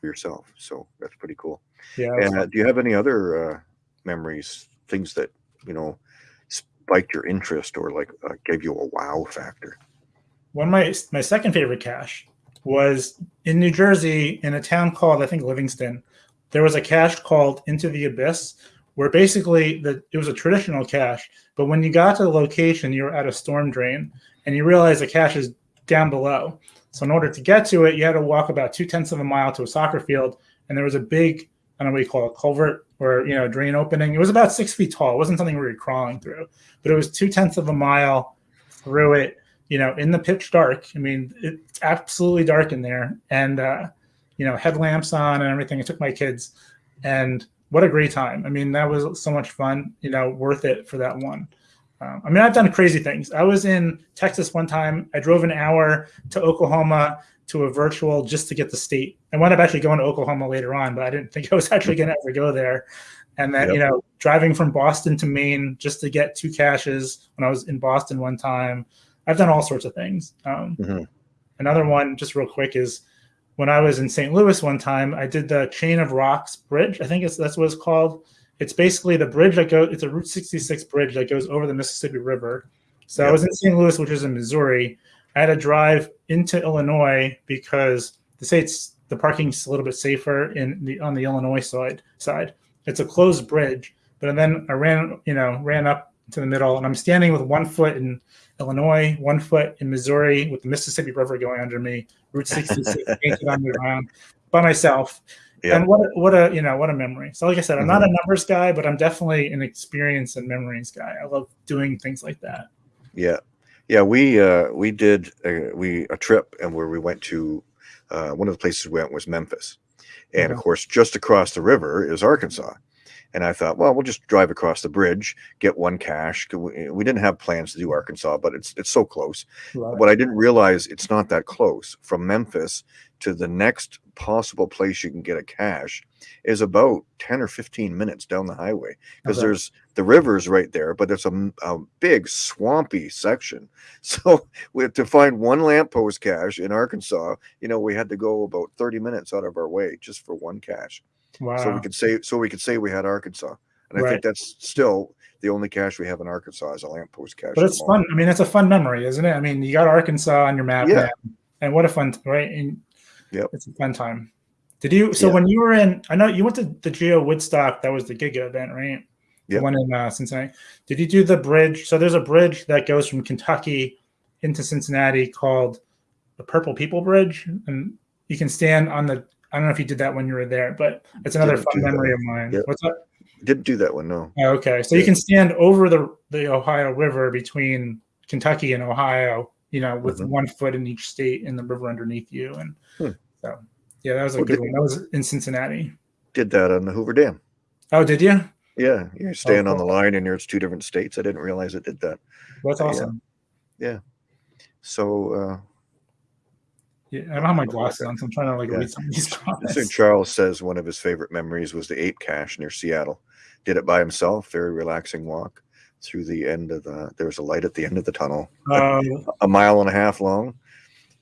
for yourself. So that's pretty cool. Yeah. And uh, do you have any other uh, memories, things that you know spiked your interest or like uh, gave you a wow factor? one of my my second favorite cache was in New Jersey in a town called I think Livingston. There was a cache called Into the Abyss, where basically the it was a traditional cache, but when you got to the location, you were at a storm drain, and you realize the cache is down below. So in order to get to it, you had to walk about two tenths of a mile to a soccer field, and there was a big I don't know what you call it, culvert or you know a drain opening. It was about six feet tall. It wasn't something we were crawling through, but it was two tenths of a mile through it you know, in the pitch dark. I mean, it's absolutely dark in there, and uh, you know, headlamps on and everything. I took my kids, and what a great time! I mean, that was so much fun. You know, worth it for that one. Um, I mean, I've done crazy things. I was in Texas one time. I drove an hour to Oklahoma to a virtual just to get the state. I wound up actually going to Oklahoma later on, but I didn't think I was actually going to ever go there. And then, Yep. you know, driving from Boston to Maine just to get two caches when I was in Boston one time. I've done all sorts of things. Um, Mhm. Another one, just real quick, is when I was in St. Louis one time, I did the Chain of Rocks Bridge. I think it's that's what it's called. It's basically the bridge that goes. It's a Route 66 bridge that goes over the Mississippi River. So I was in St. Louis, which is in Missouri. I had to drive into Illinois because they say it's the parking's a little bit safer in the on the Illinois side. Side, it's a closed bridge. But then I ran, you know, ran up to the middle, and I'm standing with one foot in Illinois, one foot in Missouri, with the Mississippi River going under me, Route 66 painted on the ground by myself. Yeah. And what a, what a you know what a memory. So like I said, I'm not a mm-hmm. numbers guy, but I'm definitely an experience and memories guy. I love doing things like that. Yeah, yeah. We uh, we did a, we a trip and where we went to uh, one of the places we went was Memphis, and of course, just across the river is Arkansas. And I thought, well, we'll just drive across the bridge, get one cache. 'cause We, we didn't have plans to do Arkansas, but it's it's so close. It. What I didn't realize, it's not that close from Memphis to the next possible place you can get a cache is about 10 or 15 minutes down the highway because Okay. there's the river's right there, but there's a big swampy section. So we had to find one lamppost cache in Arkansas. You know, we had to go about 30 minutes out of our way just for one cache. Wow. So we could say so we could say we had Arkansas. And I Right. think that's still the only cache we have in Arkansas is a lamppost cache. but it's fun. I mean, it's a fun memory, isn't it? I mean, you got Arkansas on your map Yeah. now, and what a fun right? And Yep. it's a fun time. Did you? So Yeah. when you were in, I know you went to the Geo Woodstock. That was the Giga event, right? The Yep. one in uh, Cincinnati. Did you do the bridge? So there's a bridge that goes from Kentucky into Cincinnati called the Purple People Bridge, and you can stand on the. I don't know if you did that when you were there, but it's another Didn't fun do that. memory of mine. Yep. What's up? Didn't do that one, no. Oh, okay, so you can stand over the the Ohio River between Kentucky and Ohio, you know, with Mhm. one foot in each state and the river underneath you, and Hmm. so yeah, that was a Well, good one. That was in Cincinnati. Did that on the Hoover Dam. Oh, did you? Yeah, you're staying on the line and it's two different states. I didn't realize it did that. That's Yeah. awesome. yeah. So uh, yeah, I don't have my glasses on, so I'm trying to like Yeah. read some of these comments. Charles says one of his favorite memories was the ape cache near Seattle. Did it by himself. Very relaxing walk through the end of the. There was a light at the end of the tunnel, Uh, a mile and a half long.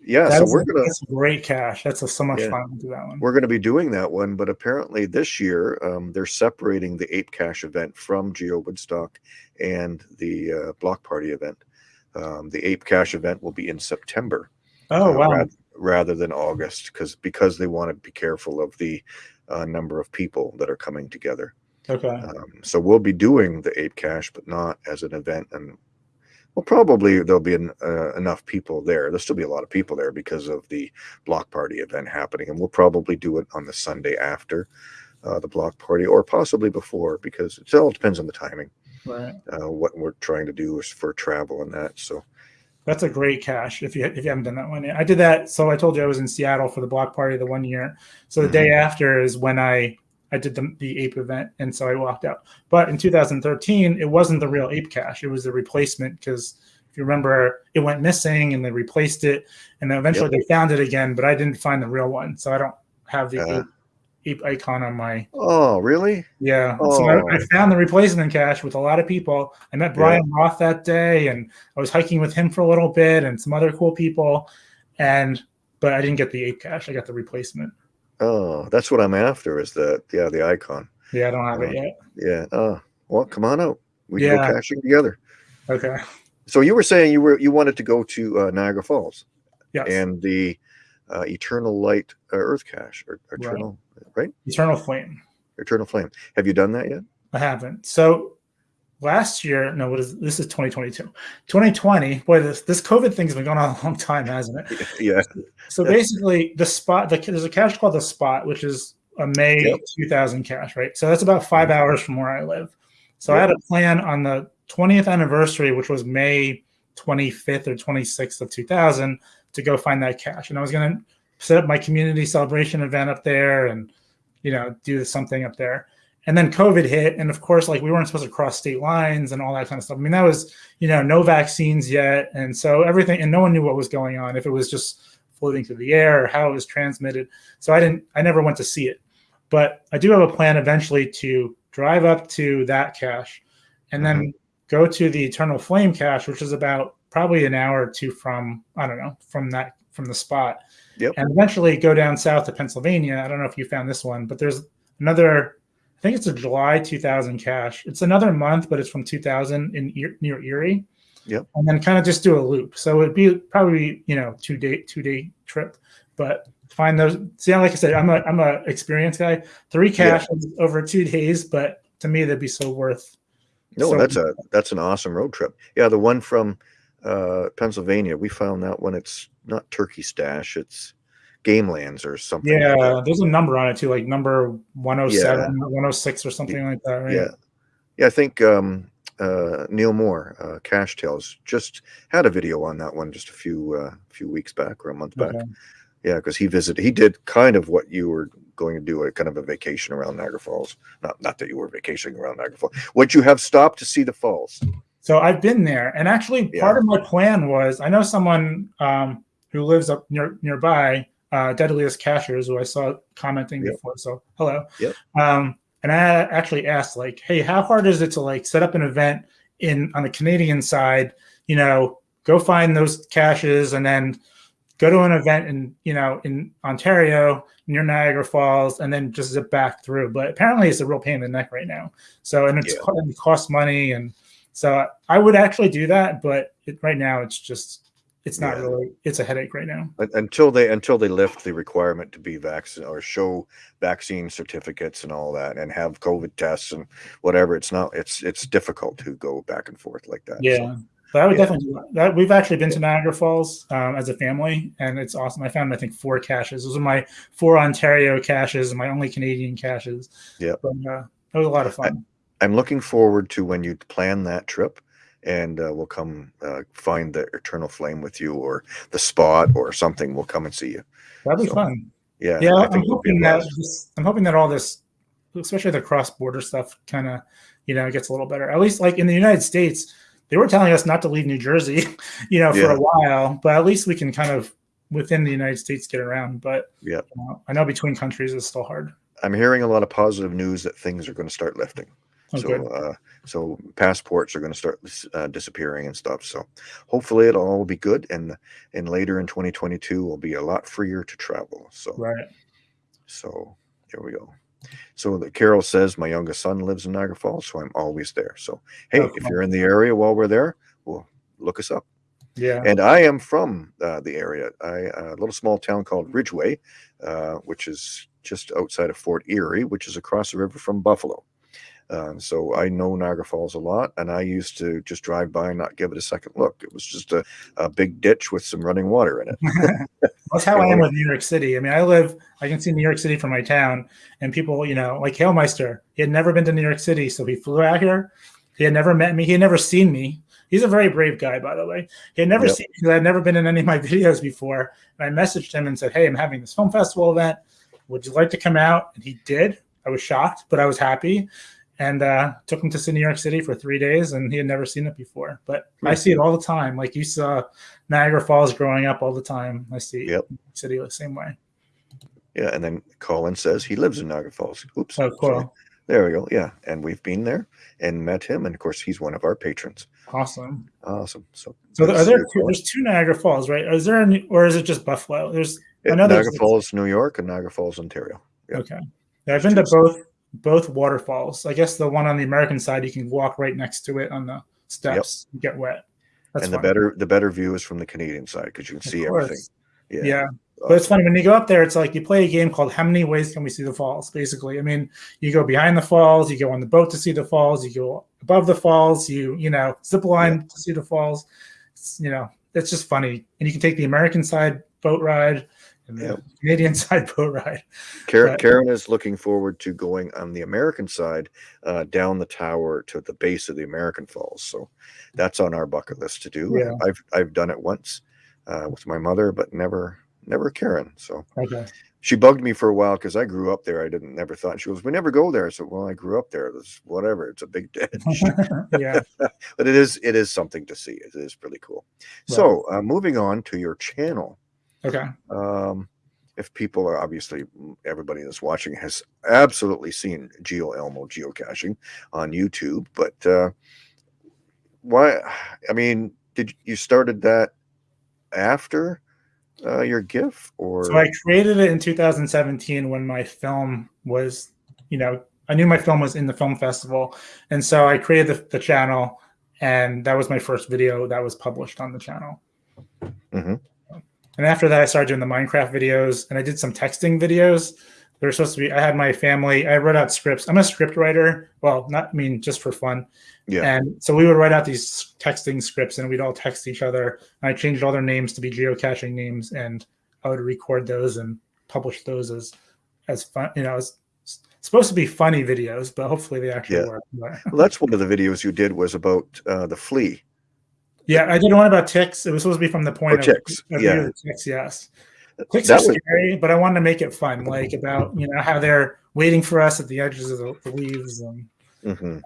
Yeah, that so we're a, gonna great cache That's a, so much Yeah. fun to do that one. we're gonna be doing that one, but apparently this year um, they're separating the ape cache event from Geo Woodstock and the uh, block party event. Um, the ape cache event will be in September. Oh uh, wow! rather, rather than August, because because they want to be careful of the uh, number of people that are coming together. Okay. Um, so we'll be doing the ape cache but not as an event, and well, probably there'll be an, uh, enough people there. There'll still be a lot of people there because of the block party event happening, and we'll probably do it on the Sunday after uh, the block party, or possibly before, because it all depends on the timing. Right. Uh, what we're trying to do is for travel and that. So That's a great cache. If you if you haven't done that one yet, I did that. So I told you I was in Seattle for the block party the one year. So the Mhm. day after is when I I did the the ape event, and so I walked out. But in 2013, it wasn't the real ape cache. It was the replacement because if you remember, it went missing and they replaced it, and then eventually they found it again. But I didn't find the real one, so I don't have the Uh. ape, ape icon on my oh, really? yeah. So I, I Oh. found the replacement cache with a lot of people. I met Brian Roth that day, and I was hiking with him for a little bit, and some other cool people. And but I didn't get the ape cache. I got the replacement. Oh, that's what I'm after. Is the yeah the icon? Yeah, I don't have it Uh, yet. Yeah. Oh, well, come on out. We can Yeah. go caching together. Okay. So you were saying you were you wanted to go to uh, Niagara Falls Yes. and the uh, Eternal Light uh, Earth Cache or Eternal right. Eternal Flame. Eternal Flame. Have you done that yet? I haven't. So last year, no, what is this? Is 2022. 2020. Boy, this this COVID thing's been going on a long time, hasn't it? yeah. So basically, the spot the, there's a cache called the Spot, which is a May Yep. 2000 cache, right? So that's about five mm-hmm. hours from where I live. So I had a plan on the 20th anniversary, which was May 25th or 26th of 2000, to go find that cache, and I was going to set up my community celebration event up there, and you know do something up there. And then COVID hit, and of course, like we weren't supposed to cross state lines and all that kind of stuff. I mean, that was you know no vaccines yet, and so everything, and no one knew what was going on. If it was just floating through the air or how it was transmitted. So I didn't, I never went to see it, but I do have a plan eventually to drive up to that cache and then mm-hmm. go to the Eternal Flame cache, which is about probably an hour or two from, I don't know, from that, from the spot. Yep. And eventually go down south to Pennsylvania. I don't know if you found this one, but there's another, I think it's a July 2000 cache. It's another month, but it's from 2000 in E- near Erie. Yep. And then kind of just do a loop. So it'd be probably, you know, two day, two day trip, but find those. See, like I said, I'm a, I'm a experienced guy. Three Yeah. over two days, but to me, that'd be so worth. No, so- that's a that's an awesome road trip. Yeah, the one from uh, Pennsylvania, we found that one. It's not Turkey Stash. It's Game Lands or something. Yeah, that. there's a number on it too, like number 107 or 106 or something like that, right? Yeah. Yeah, I think um, uh, Neil Moore, uh, Cache Tales, just had a video on that one just a few uh, few weeks back or a month back. Okay. Yeah, because he visited. He did kind of what you were going to do, a kind of a vacation around Niagara Falls. Not not that you were vacationing around Niagara Falls. Would you have stopped to see the falls? So I've been there, and actually, Yeah. part of my plan was I know someone um, who lives up near nearby, uh, Deadliest Cachers, who I saw commenting Yep. before. So hello. Yep. Um, and I actually asked, like, hey, how hard is it to like set up an event in on the Canadian side? You know, go find those caches and then go to an event in you know in Ontario near Niagara Falls, and then just zip back through. But apparently, it's a real pain in the neck right now. So and it's Yeah. it costs money, and so I would actually do that, but it, right now it's just it's not Yeah. really it's a headache right now. Until they until they lift the requirement to be vaccinated or show vaccine certificates and all that, and have COVID tests and whatever, it's not. It's it's difficult to go back and forth like that. so. Yeah. But I would Yeah. definitely that. that. We've actually been to Niagara Falls um, as a family, and it's awesome. I found I think four caches. Those are my four Ontario caches and my only Canadian caches. Yeah. but uh, it was a lot of fun. I'm looking forward to when you plan that trip, and uh, we'll come uh, find the Eternal Flame with you, or the spot, or something. We'll come and see you. That'd be so, fun. Yeah, Yeah, I'm hoping that this, I'm hoping that all this, especially the cross border stuff, kind of you know gets a little better. At least like in the United States, they were telling us not to leave New Jersey, you know, for Yeah. a while, but at least we can kind of within the United States get around. But Yeah. you know, I know between countries is still hard. I'm hearing a lot of positive news that things are going to start lifting. Oh, so, uh, so passports are going to start uh, disappearing and stuff. So, hopefully, it'll all be good, and and later in 2022, we'll be a lot freer to travel. So, Right. so there we go. So the Carol says my youngest son lives in Niagara Falls, so I'm always there. So, hey, if you're in the area while we're there, well, look us up. Yeah. And I am from uh, the area, I, a little small town called Ridgeway, uh, which is just outside of Fort Erie, which is across the river from Buffalo. Um, so I know Niagara Falls a lot, and I used to just drive by and not give it a second look. It was just a, a big ditch with some running water in it. That's how I am with New York City. I mean, I live, I can see New York City from my town, and people, you know, like Hailmeister, he had never been to New York City, so he flew out here. He had never met me. He had never seen me. He's a very brave guy, by the way. He had never Yep. seen me because I had never been in any of my videos before. And I messaged him and said, Hey, I'm having this film festival event. Would you like to come out? And he did. I was shocked, but I was happy. And uh, took him to see New York City for three days, and he had never seen it before. But I see it all the time. Like you saw Niagara Falls growing up all the time. I see Yep. New York City the same way. Yeah, and then Colin says he lives in Niagara Falls. Oops. Oh, sorry. There we go. Yeah, and we've been there and met him, and of course he's one of our patrons. Awesome. Awesome. So, So are there two, there's two Niagara Falls, right? Is there any, or is it just Buffalo? There's Yeah, I know there's- Niagara Falls, New York, and Niagara Falls, Ontario. Yeah. okay. Yeah, I've been to both both waterfalls. I guess the one on the American side you can walk right next to it on the steps. You get wet. That's and the better the better view is from the Canadian side because you can Of see course. everything. Yeah. Yeah. Uh, but it's funny when you go up there, it's like you play a game called How Many Ways Can We See the Falls? Basically. I mean, you go behind the falls, you go on the boat to see the falls, you go above the falls, you, you know, zip line to see the falls. It's, you know, it's just funny. And you can take the American side boat ride and the Yep. Canadian side boat ride. Karen, But- Karen is looking forward to going on the American side uh, down the tower to the base of the American Falls. So that's on our bucket list to do. Yeah. I've I've done it once uh, with my mother, but never never Karen. So Okay. she bugged me for a while because I grew up there. I didn't never thought she goes. We never go there. I said, well, I grew up there. It's whatever. It's a big ditch. yeah. but it is it is something to see. It is really cool. So uh, moving on to your channel. Okay. Um, if people are obviously everybody that's watching has absolutely seen Geo Elmo geocaching on YouTube, but uh, why? I mean, did you started that after uh, your GIFF or So I created it in 2017 when my film was, you know, I knew my film was in the film festival. And so I created the, the channel, and that was my first video that was published on the channel. Mhm. And after that, I started doing the Minecraft videos and I did some texting videos. They were supposed to be, I had my family, I wrote out scripts. I'm a script writer. Well, not, I mean, just for fun. yeah? And so we would write out these texting scripts and we'd all text each other. And I changed all their names to be geocaching names and I would record those and publish those as as fun, you know, as supposed to be funny videos, but hopefully they actually Yeah. work. Well, that's one of the videos you did was about uh, the flea. Yeah, I did one about ticks. It was supposed to be from the point Oh, of, ticks, of yeah. ticks, yes. Ticks That are was scary, but I wanted to make it fun, like about you know how they're waiting for us at the edges of the, the leaves, and mhm.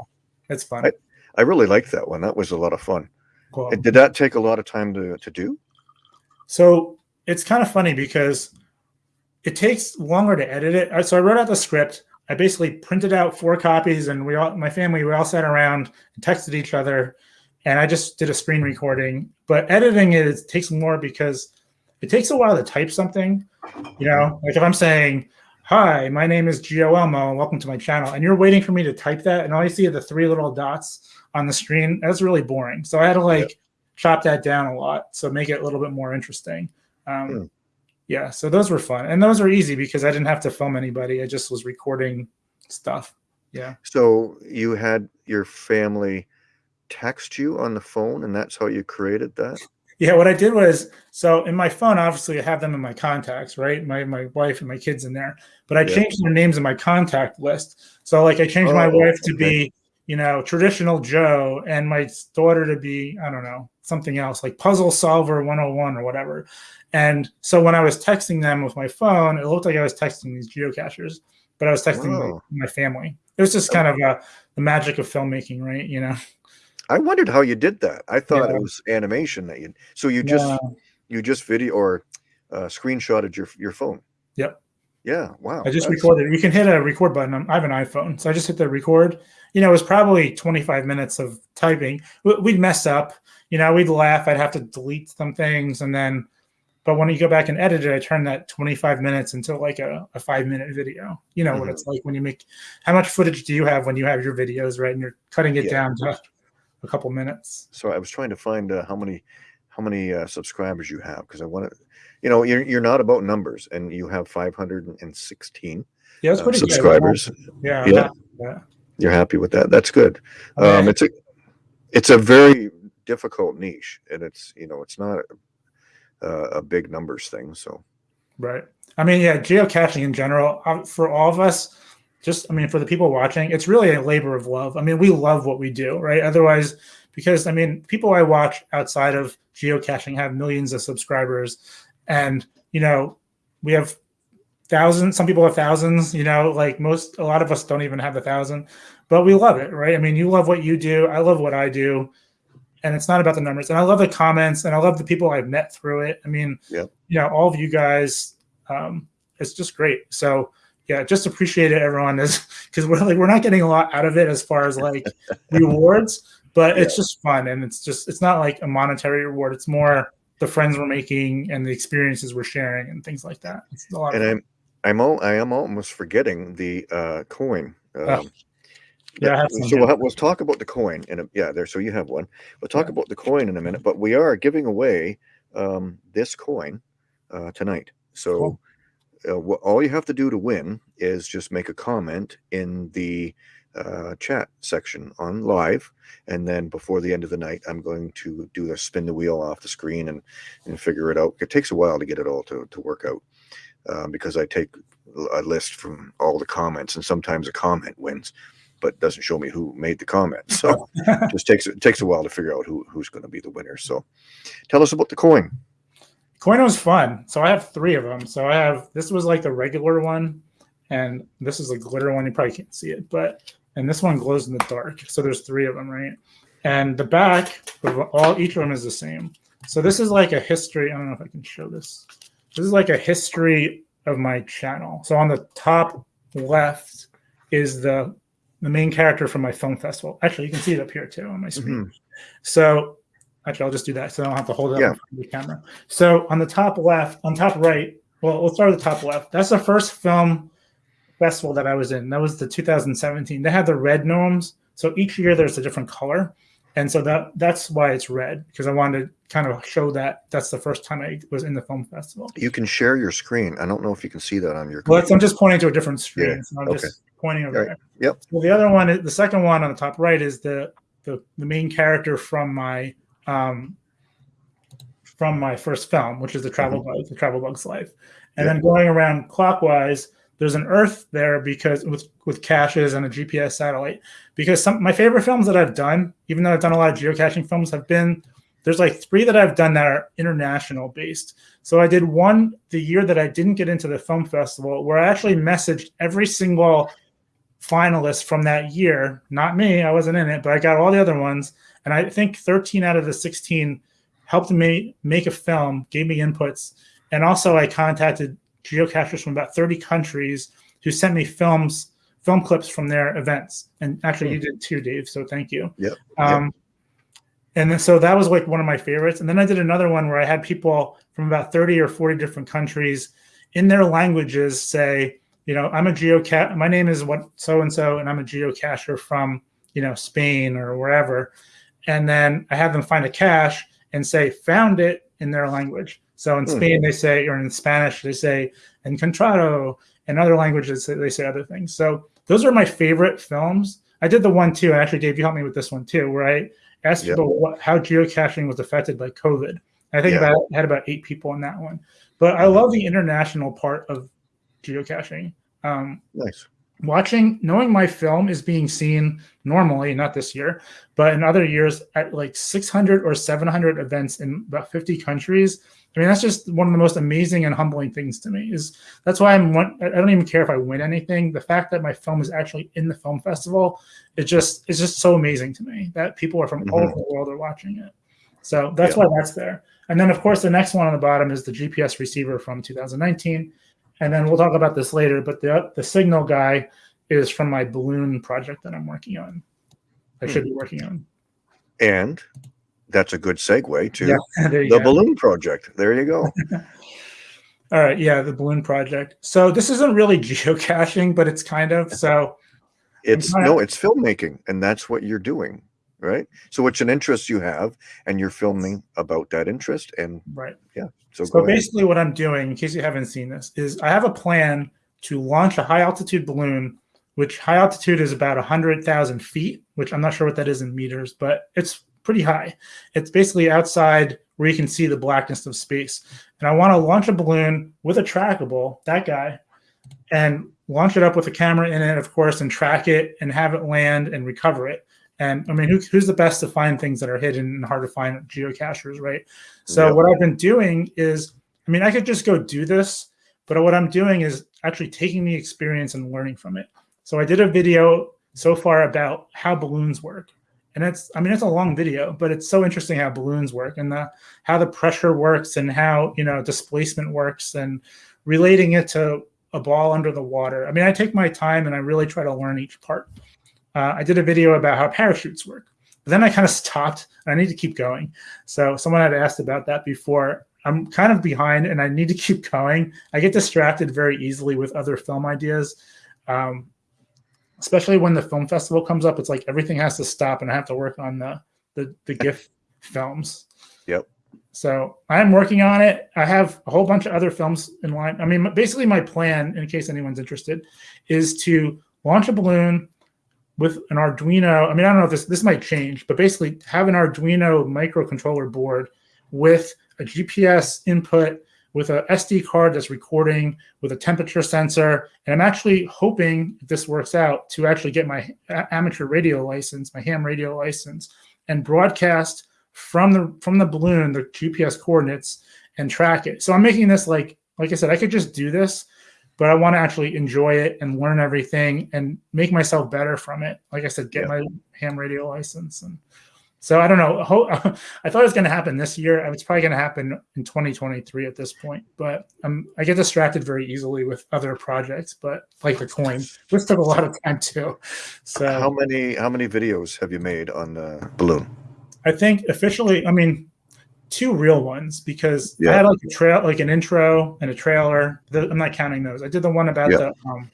it's fun. I- I really liked that one. That was a lot of fun. Cool. And Did that take a lot of time to to do? So it's kind of funny because it takes longer to edit it. So I wrote out the script. I basically printed out four copies, and we all, my family, we all sat around and texted each other, and I just did a screen recording. But editing it, it takes more because it takes a while to type something. You know, like if I'm saying, "Hi, my name is Geo Elmo, and welcome to my channel," and you're waiting for me to type that, and all you see are the three little dots on the screen. That's really boring. So I had to like chop that down a lot, so make it a little bit more interesting. Um, Hmm. Yeah, so those were fun, and those were easy because I didn't have to film anybody. I just was recording stuff. Yeah, So you had your family text you on the phone, and that's how you created that. yeah. What I did was so in my phone, obviously, I have them in my contacts, right? My my wife and my kids in there, but I Yeah. changed their names in my contact list. So like, I changed my Oh, wife to be you know traditional Joe, and my daughter to be I don't know something else like Puzzle Solver 101 or whatever. And so when I was texting them with my phone, it looked like I was texting these geocachers, but I was texting my, my family. It was just kind of uh, the magic of filmmaking, right? You know. I wondered how you did that. I thought Yeah. it was animation that you. So you just No, you just video or uh, screenshotted your your phone. Yep. Yeah. Wow. I just that's- recorded. You can hit a record button. I have an iPhone, so I just hit the record. You know, it was probably 25 minutes of typing. We- We'd mess up. You know, we'd laugh. I'd have to delete some things, and then, but when you go back and edit it, I turn that 25 minutes into like a, a five minute video. You know what Mhm. it's like when you make. How much footage do you have when you have your videos, right? And you're cutting it Yeah. down to a couple minutes. So I was trying to find uh, how many how many uh, subscribers you have because I want to. You know, you're you're not about numbers, and you have 516 Yeah, it's uh, pretty good. subscribers. Yeah, Yeah. yeah. You're happy with that? That's good. Um, it's a it's a very difficult niche, and it's you know it's not a, a big numbers thing. So Right. I mean, yeah, geocaching in general, um, for all of us, just, I mean, for the people watching, it's really a labor of love. I mean, we love what we do, right? Otherwise, because I mean, people I watch outside of geocaching have millions of subscribers, and, you know, we have thousands, some people have thousands, you know, like most, a lot of us don't even have a thousand, but we love it, right? I mean, you love what you do. I love what I do. And it's not about the numbers. And I love the comments and I love the people I've met through it. I mean, yeah. you know, all of you guys, um, it's just great. So yeah, just appreciate it, everyone, is because we're like we're not getting a lot out of it as far as like rewards, but it's just fun and it's just it's not like a monetary reward. It's more the friends we're making and the experiences we're sharing and things like that. It's a lot. and I'm I'm al- I am almost forgetting the uh, coin. Um, Oh. Yeah, I that- have some so we'll, have, we'll talk about the coin in a, yeah there. So you have one. We'll talk Yeah. about the coin in a minute, but we are giving away um, this coin uh, tonight. So Cool. Uh, wh- all you have to do to win is just make a comment in the uh, chat section on live, and then before the end of the night, I'm going to do the spin the wheel off the screen and and figure it out. It takes a while to get it all to to work out um, because I take a list from all the comments, and sometimes a comment wins, but doesn't show me who made the comment. So it just takes it takes a while to figure out who who's going to be the winner. So tell us about the coin. Coin was fun. So I have three of them. So I have this was like the regular one, and this is a glitter one. You probably can't see it, but and this one glows in the dark. So there's three of them, right? And the back of all each of them is the same. So this is like a history. I don't know if I can show this. This is like a history of my channel. So on the top left is the the main character from my film festival. Actually, you can see it up here too on my screen. Mm-hmm. So actually, I'll just do that so I don't have to hold it up Yeah. in front of the camera. So on the top left, on top right, well, we'll start with the top left. That's the first film festival that I was in. That was the 2017. They had the red gnomes. So each year there's a different color. And so that that's why it's red because I wanted to kind of show that that's the first time I was in the film festival. You can share your screen. I don't know if you can see that on your. Well, I'm just pointing to a different screen. Yeah, So I'm okay. just pointing over Right, there. yep. Well, the other one, the second one on the top right is the the, the main character from my um, from my first film, which is the Travel Mm-hmm. Bug, the Travel Bug's Life. And then going around clockwise, there's an Earth there because with with caches and a GPS satellite. Because some my favorite films that I've done, even though I've done a lot of geocaching films, have been there's like three that I've done that are international based. So I did one the year that I didn't get into the film festival, where I actually messaged every single finalist from that year. Not me, I wasn't in it, but I got all the other ones, and I think 13 out of the 16 helped me make a film, gave me inputs, and also I contacted geocachers from about 30 countries who sent me films, film clips from their events. And actually, you did too, Dave. So thank you. Yep, Um, And then, so that was like one of my favorites. And then I did another one where I had people from about 30 or 40 different countries in their languages say, you know, I'm a geocache. My name is what so and so, and I'm a geocacher from, you know, Spain or wherever. And then I have them find a cache and say, found it in their language. So in Hmm. Spain, they say, or in Spanish, they say, encontrado. In other languages, they say other things. So those are my favorite films. I did the one too, and actually, Dave, you helped me with this one too, where I asked people what, how geocaching was affected by COVID. I think Yeah. about I had about eight people in that one. But I Mhm. love the international part of geocaching. Um, Nice. Watching, knowing my film is being seen normally, not this year, but in other years at like 600 or 700 events in about 50 countries. I mean, that's just one of the most amazing and humbling things to me. Is that's why I'm. one, I don't even care if I win anything. The fact that my film is actually in the film festival, it just it's just so amazing to me that people are from mm-hmm. all over the world are watching it. So that's yeah. why that's there. And then, of course, the next one on the bottom is the GPS receiver from 2019. And then we'll talk about this later. But the the signal guy is from my balloon project that I'm working on. I should be hmm. working on. And that's a good segue to yeah, the go. balloon project. There you go. All right, yeah, the balloon project. So this isn't really geocaching, but it's kind of so. It's no, it's filmmaking, and that's what you're doing right? So it's an interest you have, and you're filming about that interest, and right, yeah. So, so basically, ahead. what I'm doing, in case you haven't seen this, is I have a plan to launch a high altitude balloon, which high altitude is about hundred thousand feet, which I'm not sure what that is in meters, but it's pretty high. It's basically outside where you can see the blackness of space. And I want to launch a balloon with a trackable, that guy, and launch it up with a camera in it, of course, and track it and have it land and recover it. And I mean, who, who's the best to find things that are hidden and hard to find geocachers, right? So yep. what I've been doing is, I mean, I could just go do this, but what I'm doing is actually taking the experience and learning from it. So I did a video so far about how balloons work. And it's, I mean, it's a long video, but it's so interesting how balloons work and the, how the pressure works and how, you know, displacement works and relating it to a ball under the water. I mean, I take my time and I really try to learn each part uh, I did a video about how parachutes work. But then I kind of stopped and I need to keep going. So someone had asked about that before. I'm kind of behind and I need to keep going. I get distracted very easily with other film ideas. Um, especially when the film festival comes up, it's like everything has to stop and I have to work on the the, the GIFF films. Yep. So I'm working on it. I have a whole bunch of other films in line. I mean, basically my plan, in case anyone's interested, is to launch a balloon, with an Arduino. I mean, I don't know if this this might change, but basically have an Arduino microcontroller board with a GPS input, with a SD card that's recording, with a temperature sensor, and I'm actually hoping if this works out to actually get my amateur radio license, my ham radio license, and broadcast from the from the balloon the GPS coordinates and track it. So I'm making this like like I said, I could just do this but I want to actually enjoy it and learn everything and make myself better from it. Like I said, get yeah. my ham radio license. And so I don't know. I thought it was going to happen this year. It's probably going to happen in 2023 at this point, but um, I get distracted very easily with other projects, but like the coin, this took a lot of time too. So how many, how many videos have you made on the balloon? I think officially, I mean, two real ones because yeah. I had like a trail, like an intro and a trailer. The, I'm not counting those. I did the one about yeah. the um,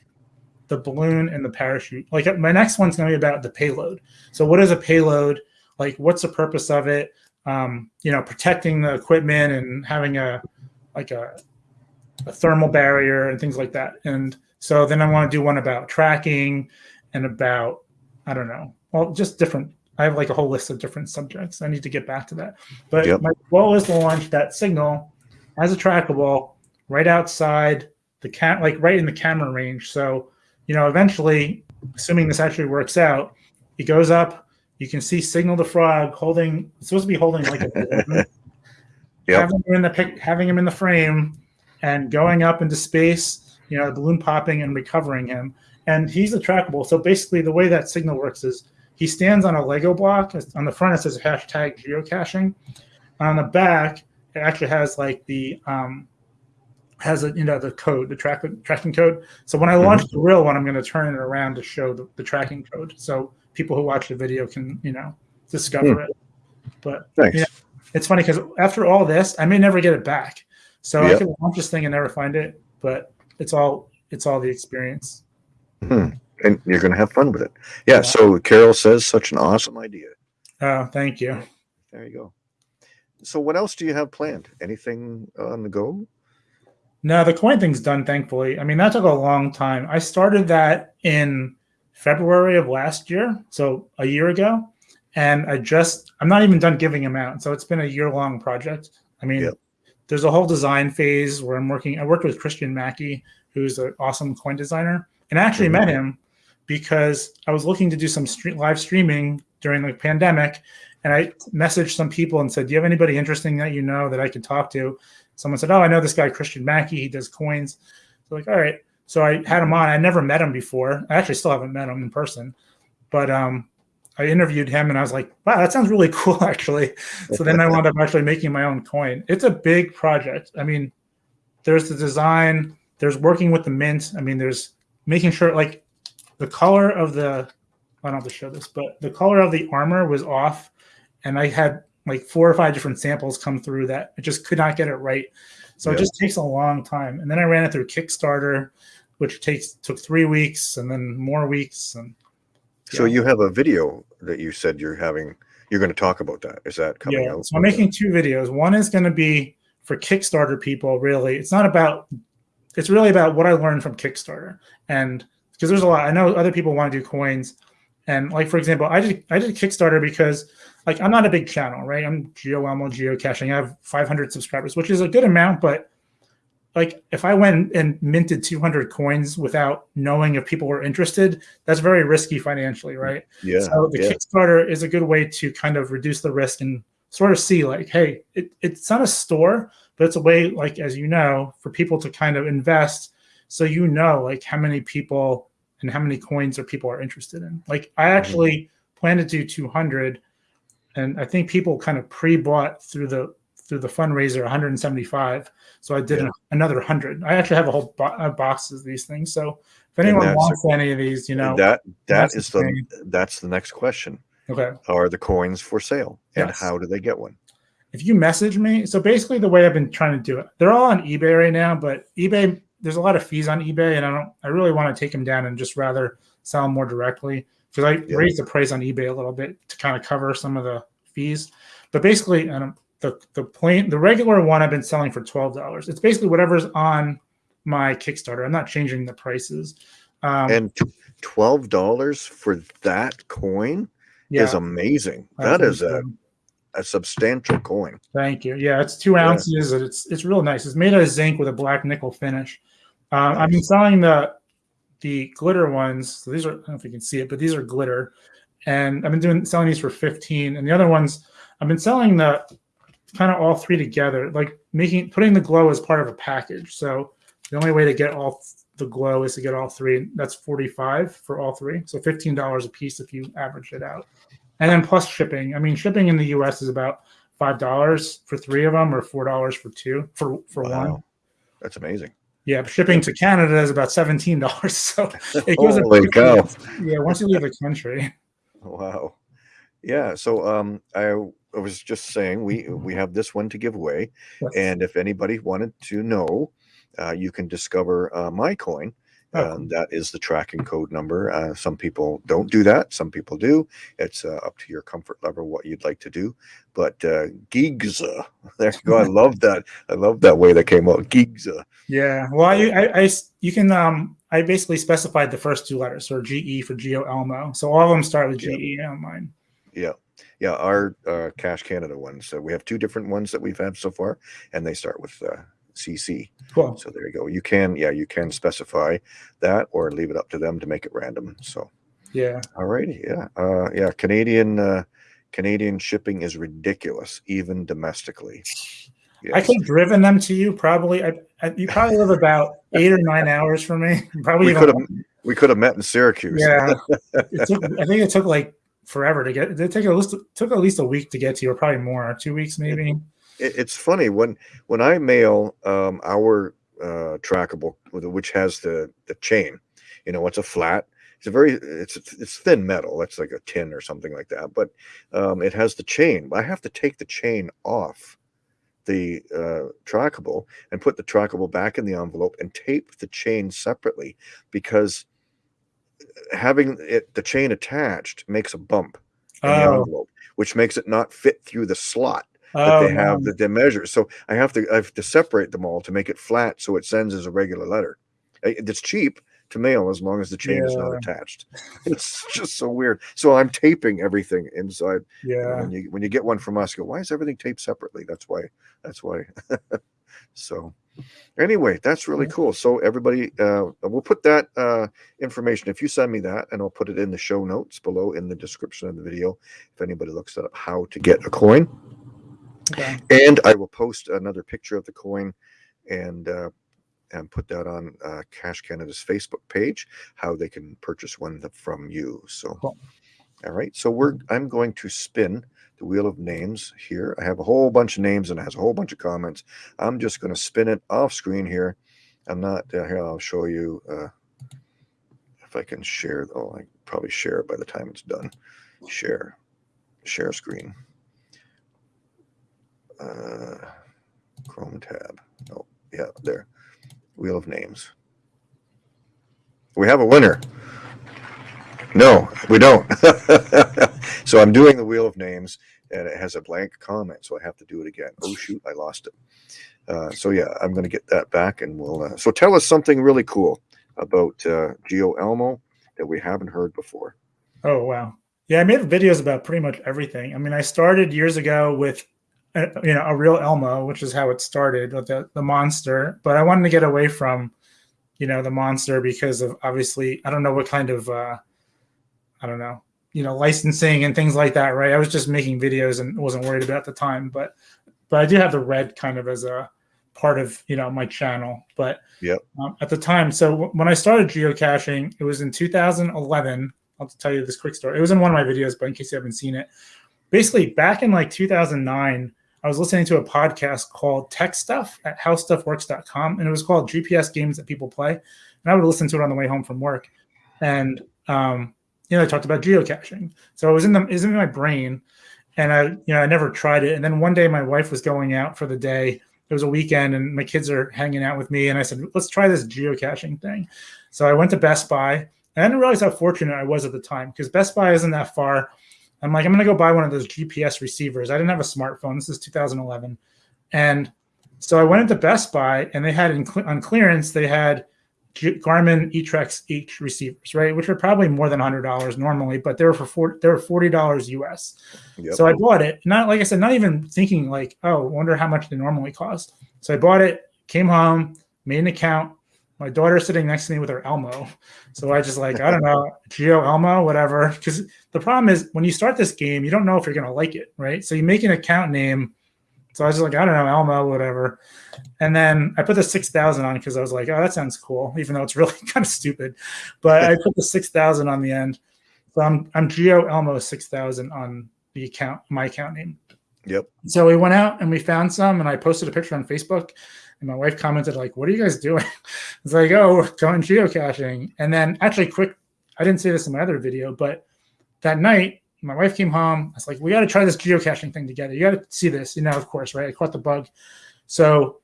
the balloon and the parachute. Like my next one's going to be about the payload. So what is a payload? Like what's the purpose of it? Um, you know, protecting the equipment and having a like a, a thermal barrier and things like that. And so then I want to do one about tracking and about I don't know, well, just different I have like a whole list of different subjects. I need to get back to that. But yep. my goal is to launch that signal as a trackable right outside the cat, like right in the camera range. So, you know, eventually, assuming this actually works out, he goes up. You can see Signal the Frog holding. It's supposed to be holding like a yep. having him in the pic, having him in the frame, and going up into space. You know, balloon popping and recovering him. And he's a trackable. So basically, the way that signal works is he stands on a Lego block. On the front, it says hashtag geocaching. On the back, it actually has like the um, has a, you know the code, the track tracking code. So when I mm-hmm. launch mm-hmm. the real one, I'm going to turn it around to show the, the, tracking code, so people who watch the video can you know discover mm. it. But yeah, it's funny because after all this, I may never get it back. So yep. I can launch this thing and never find it, but it's all it's all the experience. Hmm and you're going to have fun with it. Yeah, yeah, So Carol says such an awesome idea. Oh, thank you. There you go. So what else do you have planned? Anything on the go? No, the coin thing's done. Thankfully, I mean that took a long time. I started that in February of last year, so a year ago, and I just I'm not even done giving them out. So it's been a year long project. I mean, yep. there's a whole design phase where I'm working. I worked with Christian Mackey, who's an awesome coin designer and I actually Mhm. met him because I was looking to do some live streaming during the pandemic, and I messaged some people and said, "Do you have anybody interesting that you know that I could talk to?" Someone said, "Oh, I know this guy Christian Mackey. He does coins." So like, all right. So I had him on. I never met him before. I actually still haven't met him in person, but um, I interviewed him and I was like, "Wow, that sounds really cool, actually." So then I wound up actually making my own coin. It's a big project. I mean, there's the design. There's working with the mint. I mean, there's making sure like the color of the I don't have to show this, but the color of the armor was off, and I had like four or five different samples come through that I just could not get it right. So Yeah. it just takes a long time. And then I ran it through Kickstarter, which takes took three weeks and then more weeks. And So you have a video that you said you're having. You're going to talk about that. Is that coming yeah, out? so I'm making two videos. One is going to be for Kickstarter people. Really, it's not about. It's really about what I learned from Kickstarter, and because there's a lot. I know other people want to do coins, and like for example, I did I did Kickstarter because like I'm not a big channel, right? I'm Geo Elmo geocaching. I have 500 subscribers, which is a good amount, but like if I went and minted 200 coins without knowing if people were interested, that's very risky financially, mm, right? Yeah. So the yeah. Kickstarter is a good way to kind of reduce the risk and sort of see like, hey, it, it's not a store, but it's a way, like as you know, for people to kind of invest, so you know like how many people and how many coins are people are interested in. Like I mm-hmm. actually plan to do 200, and I think people kind of pre-bought through the through the fundraiser 175. So I did Yeah. another 100. I actually have a whole bo- box of these things. So if anyone wants any of these, you know, that that that's the that's the next question. okay. Are the coins for sale, and Yes. how do they get one? if you message me, so basically the way I've been trying to do it, they're all on eBay right now, but eBay, there's a lot of fees on eBay, and I don't, I really want to take them down and just rather sell them more directly because I Yeah. raised the price on eBay a little bit to kind of cover some of the fees. But basically, the the plain, the regular one I've been selling for twelve dollars. It's basically whatever's on my Kickstarter. I'm not changing the prices. Um, And twelve dollars for that coin yeah, is amazing. That think a, a substantial coin. Thank you. Yeah, it's two ounces. and It's it's real nice. It's made out of zinc with a black nickel finish. Um, I've been selling the the glitter ones. So these are I don't know if you can see it, but these are glitter, and I've been doing selling these for fifteen. And the other ones, I've been selling the kind of all three together, like making putting the glow as part of a package. So the only way to get all the glow is to get all three. That's forty five for all three. So fifteen dollars a piece if you average it out, and then plus shipping. I mean, shipping in the U.S. is about five dollars for three of them or four dollars for two for for one. That's amazing. Yeah, shipping to Canada is about seventeen dollars. So it goes Holy cow! Yeah, once you leave the country. Wow. Yeah. So um, I, I was just saying we we have this one to give away, Yes. and if anybody wanted to know, uh, you can discover uh, my coin. Oh, Um, that is the tracking code number. Uh, some people don't do that. Some people do. It's uh, up to your comfort level what you'd like to do. But uh, Gigza, there you go. I love that. I love that way that came out. Gigza. Yeah. Well, I, I, I you can um I basically specified the first two letters, so GE for Geo Elmo. So all of them start with Yeah. GE on mine. Yeah. Yeah. Our uh, Cache Canada ones. So we have two different ones that we've had so far, and they start with uh, CC. Cool. So there you go. You can, yeah, you can specify that or leave it up to them to make it random. So, Yeah. all righty. Yeah. Uh, yeah. Canadian, uh, Canadian shipping is ridiculous, even domestically. I Yes. could have driven them to you probably. I, I, you probably live about eight or nine hours from me. Probably we could have, we could have met in Syracuse. Yeah, it took, I think it took like forever to get. It took at least took at least a week to get to you, or probably more, two weeks maybe. It, it's funny when, when I mail, um, our, uh, trackable, which has the, the chain, you know, it's a flat, it's a very, it's, it's thin metal. That's like a tin or something like that. But, um, it has the chain. I have to take the chain off the uh, trackable and put the trackable back in the envelope and tape the chain separately because having it the chain attached makes a bump in the Oh, envelope, which makes it not fit through the slot that oh, they have no. that they measure. So I have to I have to separate them all to make it flat so it sends as a regular letter. It's cheap to mail as long as the chain is not attached. It's just so weird. So I'm taping everything inside. Yeah. When you when you get one from us, go, why is everything taped separately? That's why. That's why. So anyway, that's really cool. So everybody, uh, we'll put that uh, information. If you send me that, and I'll put it in the show notes below in the description of the video. If anybody looks up how to get a coin, okay. and I will post another picture of the coin, and uh, and put that on uh, Cache Canada's Facebook page, how they can purchase one from you. So, cool. all right. So we're I'm going to spin the wheel of names here. I have a whole bunch of names and it has a whole bunch of comments. I'm just going to spin it off screen here. I'm not uh, here. I'll show you uh, if I can share. Oh, I probably share it by the time it's done. Share, share screen. Uh, Chrome tab. Oh, yeah, there. Wheel of names. We have a winner. No, we don't. so I'm doing the wheel of names and it has a blank comment. So I have to do it again. Oh, shoot, I lost it. Uh, so yeah, I'm going to get that back and we'll. Uh, so tell us something really cool about uh, Geo Elmo that we haven't heard before. Oh, wow. Yeah, I made videos about pretty much everything. I mean, I started years ago with you know a real Elmo, which is how it started with the, the monster. But I wanted to get away from you know the monster because of obviously I don't know what kind of uh, I don't know, you know, licensing and things like that, right? I was just making videos and wasn't worried about the time, but but I do have the red kind of as a part of you know my channel. But yeah, um, at the time, so when I started geocaching, it was in 2011. I'll tell you this quick story. It was in one of my videos, but in case you haven't seen it, basically back in like 2009. I was listening to a podcast called Tech Stuff at howstuffworks.com, and it was called GPS games that people play. And I would listen to it on the way home from work. And um, you know, I talked about geocaching. So it was in the, it was in my brain and I, you know, I never tried it. And then one day my wife was going out for the day. It was a weekend and my kids are hanging out with me. And I said, let's try this geocaching thing. So I went to Best Buy and I didn't realize how fortunate I was at the time because Best Buy isn't that far. I'm like, I'm going to go buy one of those GPS receivers. I didn't have a smartphone. This is 2011. And so I went into Best Buy and they had in, on clearance, they had Garmin eTrex H receivers, right, which are probably more than hundred dollars normally, but they were for 40, they were forty dollars US. Yep. So I bought it, not like I said, not even thinking like, oh, wonder how much they normally cost. So I bought it, came home, made an account. My daughter's sitting next to me with her Elmo, so I just like I don't know Geo Elmo, whatever. Because the problem is when you start this game, you don't know if you're gonna like it, right? So you make an account name so I was just like, I don't know, Elmo, whatever. And then I put the 6,000 on because I was like, oh, that sounds cool, even though it's really kind of stupid. But I put the 6,000 on the end. So I'm, I'm Geo Elmo 6,000 on the account, my account name. Yep. So we went out and we found some and I posted a picture on Facebook and my wife commented like, what are you guys doing? It's like, oh, we're going geocaching. And then actually quick, I didn't say this in my other video, but that night my wife came home. I was like, we got to try this geocaching thing together. You got to see this. You know, of course, right? I caught the bug. So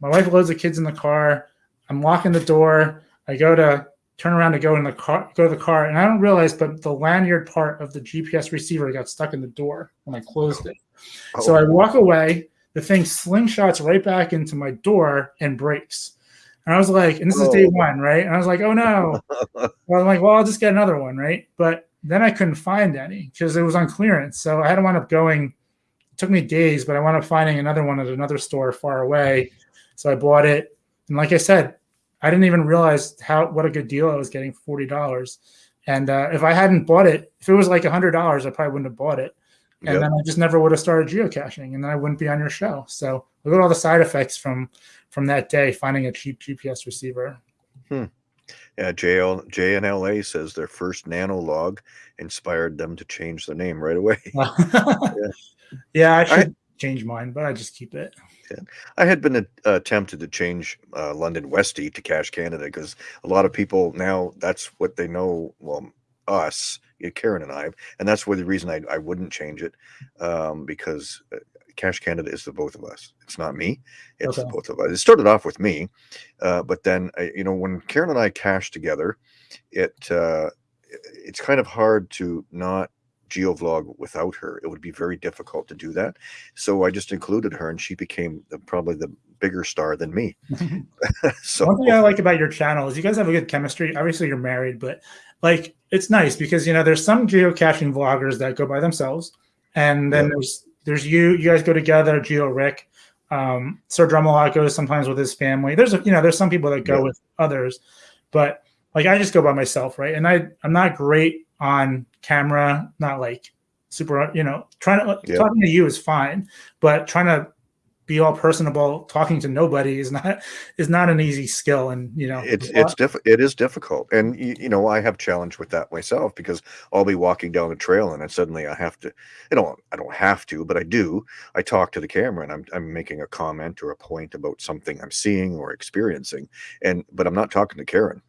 my wife loads the kids in the car. I'm locking the door. I go to turn around to go in the car, go to the car, and I don't realize, but the lanyard part of the GPS receiver got stuck in the door when I closed it. Oh. So I walk away. The thing slingshots right back into my door and breaks. And I was like, and this oh. is day oh. one, right? And I was like, oh no. well, I'm like, well, I'll just get another one, right? But then I couldn't find any because it was on clearance. So I had to wind up going. It took me days, but I wound up finding another one at another store far away. So I bought it, and like I said, I didn't even realize how what a good deal I was getting for forty dollars. And uh, if I hadn't bought it, if it was like hundred dollars, I probably wouldn't have bought it. And yep. then I just never would have started geocaching, and then I wouldn't be on your show. So look at all the side effects from from that day finding a cheap GPS receiver. Hmm. Yeah, JL, JNLA says their first nano log inspired them to change the name right away. yeah. yeah, I should I, change mine, but I just keep it. Yeah. I had been uh, tempted to change uh, London Westie to Cache Canada because a lot of people now that's what they know. Well, us, Karen and I, and that's where the reason I, I wouldn't change it um, because Cache Canada is the both of us. It's not me. It's okay. the both of us. It started off with me, uh, but then uh, you know when Karen and I cache together, it uh, it's kind of hard to not geovlog without her. It would be very difficult to do that. So I just included her, and she became the, probably the bigger star than me. so one thing I like about your channel is you guys have a good chemistry. Obviously, you're married, but like it's nice because you know there's some geocaching vloggers that go by themselves, and then there's there's you. You guys go together, Geo Rick. Um, Sir Drumalot goes sometimes with his family. There's a, you know there's some people that go Yeah. with others, but like I just go by myself, right? And I I'm not great on camera, not like super, you know, trying to Yeah. talking to you is fine, but trying to be all personable, talking to nobody is not is not an easy skill, and you know it's it's diff- it is difficult and you, you know i have challenge with that myself because i'll be walking down the trail and then suddenly i have to you know i don't have to but i do. I talk to the camera and i'm, I'm making a comment or a point about something i'm seeing or experiencing and but i'm not talking to karen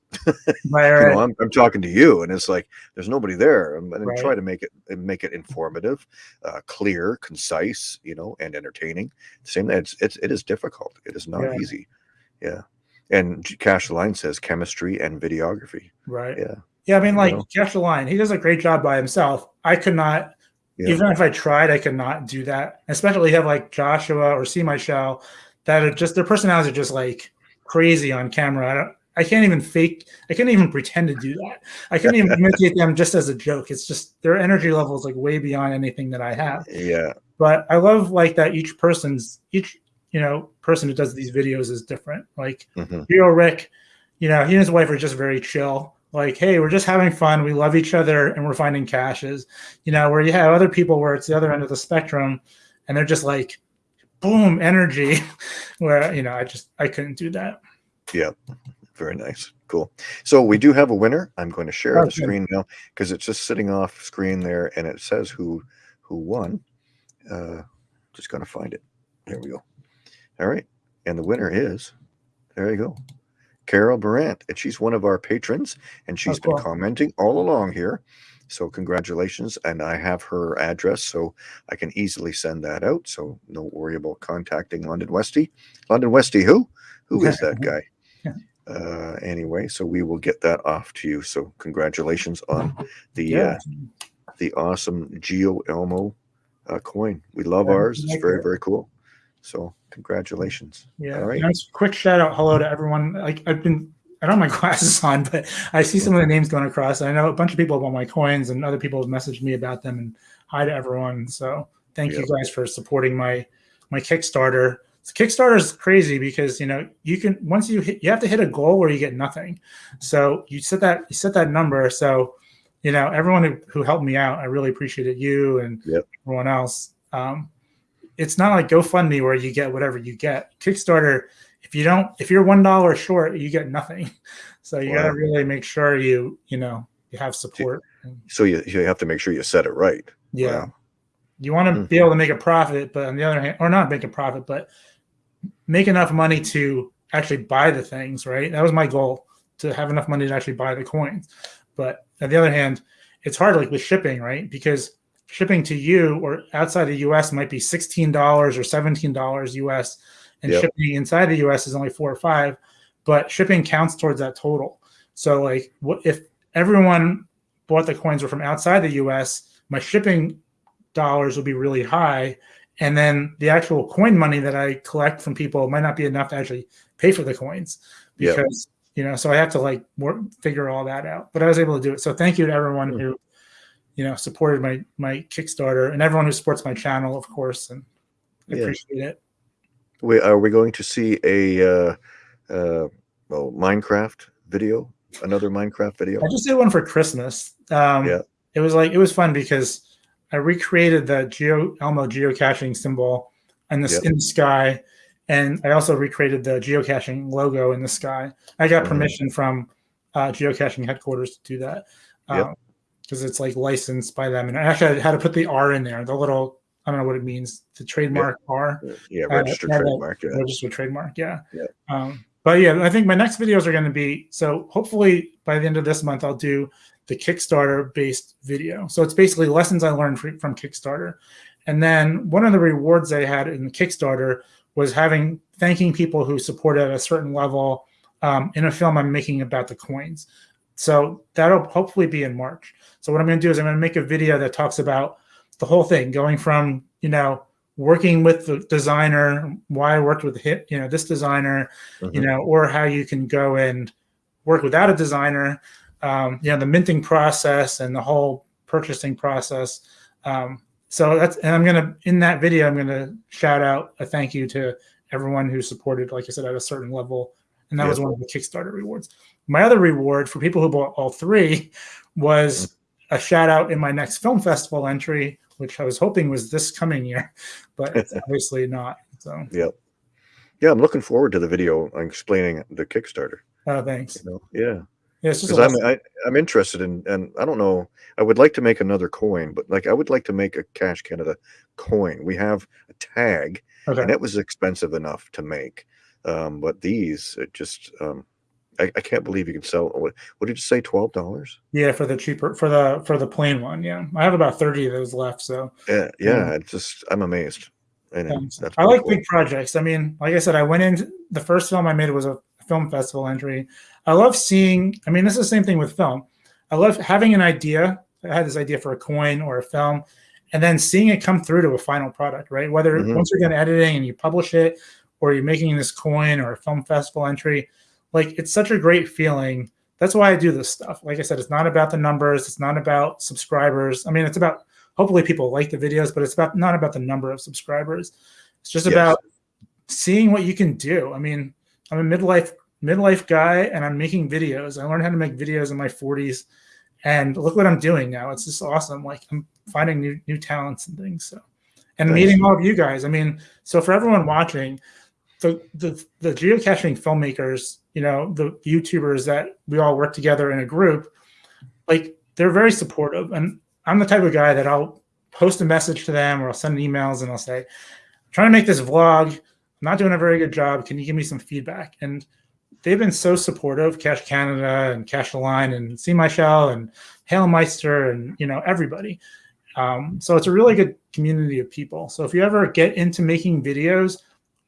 right, you know I'm, I'm talking to you and it's like there's nobody there and, and Right. try to make it make it informative uh, clear concise you know and entertaining same it's, it's it is difficult it is not Yeah. easy yeah and cash the line says chemistry and videography right. yeah Yeah, I mean, You like know? Jeff Line, he does a great job by himself. I could not, Yeah. even if I tried, I could not do that. Especially have like Joshua or See My show that are just their personalities are just like crazy on camera. I can't even fake. I can't even pretend to do that. I can't even imitate them just as a joke. It's just their energy level is like way beyond anything that I have. yeah But I love like that each person's each you know person who does these videos is different. Like mhm, Hero Rick, you know, he and his wife are just very chill. Like, hey, we're just having fun. We love each other and we're finding caches. You know, where you have other people where it's the other end of the spectrum and they're just like, boom, energy. where, you know, I just, I couldn't do that. Very nice. Cool. So we do have a winner. I'm going to share the screen now because it's just sitting off screen there and it says who who won. Uh just gonna find it. There we go. All right. And the winner is there you go carol Brandt, and she's one of our patrons and she's been commenting all along here. So congratulations and i have her address so i can easily send that out so no worry about contacting london westy london westy who? Who is that guy? Yeah. Uh anyway so we will get that off to you so congratulations on the Yeah. uh the awesome geo elmo uh, coin we love Yeah, ours it's like very it. very cool so congratulations Yeah. All right. Nice quick shout out hello to everyone. Like I've been I don't have my glasses on, but I see some of the names going across. I know a bunch of people want my coins and other people have messaged me about them and hi to everyone. So thank Yep. you guys for supporting my my Kickstarter. So Kickstarter is crazy because you know you can once you hit you have to hit a goal where you get nothing. So you set that you set that number. So you know everyone who, who helped me out, I really appreciated you and Yep. everyone else. Um, it's not like GoFundMe where you get whatever you get. Kickstarter, if you don't, if you're one dollar short, you get nothing. So you got to really make sure you, you know, you have support. So you, you have to make sure you set it right yeah, Wow. you want to Mhm. be able to make a profit, but on the other hand, or not make a profit, but make enough money to actually buy the things. Right? That was my goal to have enough money to actually buy the coins. But on the other hand, it's hard, like with shipping, right? Because shipping to you or outside the U.S. might be sixteen dollars or seventeen dollars U.S. and Yep. shipping inside the U.S. is only four or five, but shipping counts towards that total. So, like, what if everyone bought the coins were from outside the U.S. My shipping dollars would be really high, and then the actual coin money that I collect from people might not be enough to actually pay for the coins Yep. because you know. So I have to like work, figure all that out. But I was able to do it. So thank you to everyone Hmm. who you know supported my my Kickstarter and everyone who supports my channel, of course, and I Yeah. appreciate it. we are we going to see a uh uh well minecraft video another minecraft video I just did one for Christmas. Um, Yeah. It was like it was fun because I recreated the Geo Elmo geocaching symbol in the Yep. in the sky, and I also recreated the geocaching logo in the sky. I got Mhm. permission from uh, geocaching headquarters to do that Yep. because it's like licensed by them. And actually, I had to put the R in there, the little I don't know what it means, the trademark R. yeah Uh, registered that- trademark yeah. registered trademark. Yeah. Yeah. Um, but yeah, I think my next videos are going to be so hopefully by the end of this month, I'll do the Kickstarter based video. So it's basically lessons I learned from Kickstarter. And then one of the rewards I had in the Kickstarter was having thanking people who supported at a certain level um, in a film I'm making about the coins. So that'll hopefully be in March. So what I'm going to do is I'm going to make a video that talks about the whole thing, going from you know working with the designer, why I worked with hit, you know, this designer, you Mhm. know, or how you can go and work without a designer, um, you know, the minting process and the whole purchasing process. Um, so that's, and I'm gonna in that video, I'm gonna shout out a thank you to everyone who supported, like I said, at a certain level. And that Yeah. was one of the Kickstarter rewards. My other reward for people who bought all three was a shout out in my next film festival entry, which I was hoping was this coming year, but it's obviously not. So, Yep. Yeah, I'm looking forward to the video explaining the Kickstarter. Oh, thanks. You know? Yeah. Yeah, it's just a because I'm lesson. I, I'm interested in, and I don't know. I would like to make another coin, but like I would like to make a Cache Canada coin. We have a tag, okay. and it was expensive enough to make. Um, but these, it just, um, I, I can't believe you can sell. What, what did you say? Twelve dollars? Yeah, for the cheaper for the for the plain one. Yeah, I have about thirty of those left. So Yeah, yeah. It's just, I'm amazed. And I like cool. big projects. I mean, like I said, I went in the first film I made was a film festival entry. I love seeing. I mean, this is the same thing with film. I love having an idea. I had this idea for a coin or a film, and then seeing it come through to a final product. Right, whether Mhm. once you're done editing and you publish it, or you're making this coin or a film festival entry, like it's such a great feeling. That's why I do this stuff. Like I said, it's not about the numbers. It's not about subscribers. I mean, it's about hopefully people like the videos, but it's about not about the number of subscribers. It's just Yes. about seeing what you can do. I mean, I'm a midlife midlife guy and I'm making videos. I learned how to make videos in my 40s and look what I'm doing now. It's just awesome. Like I'm finding new new talents and things. So and Nice. meeting all of you guys. I mean, so for everyone watching, the the the geocaching filmmakers, you know, the YouTubers that we all work together in a group, like they're very supportive. And I'm the type of guy that I'll post a message to them or I'll send emails and I'll say, I'm trying to make this vlog. Not doing a very good job. Can you give me some feedback? And they've been so supportive, Cache Canada and Cash Line and See My Shell and Hail Meister and you know everybody. Um, so it's a really good community of people. So if you ever get into making videos,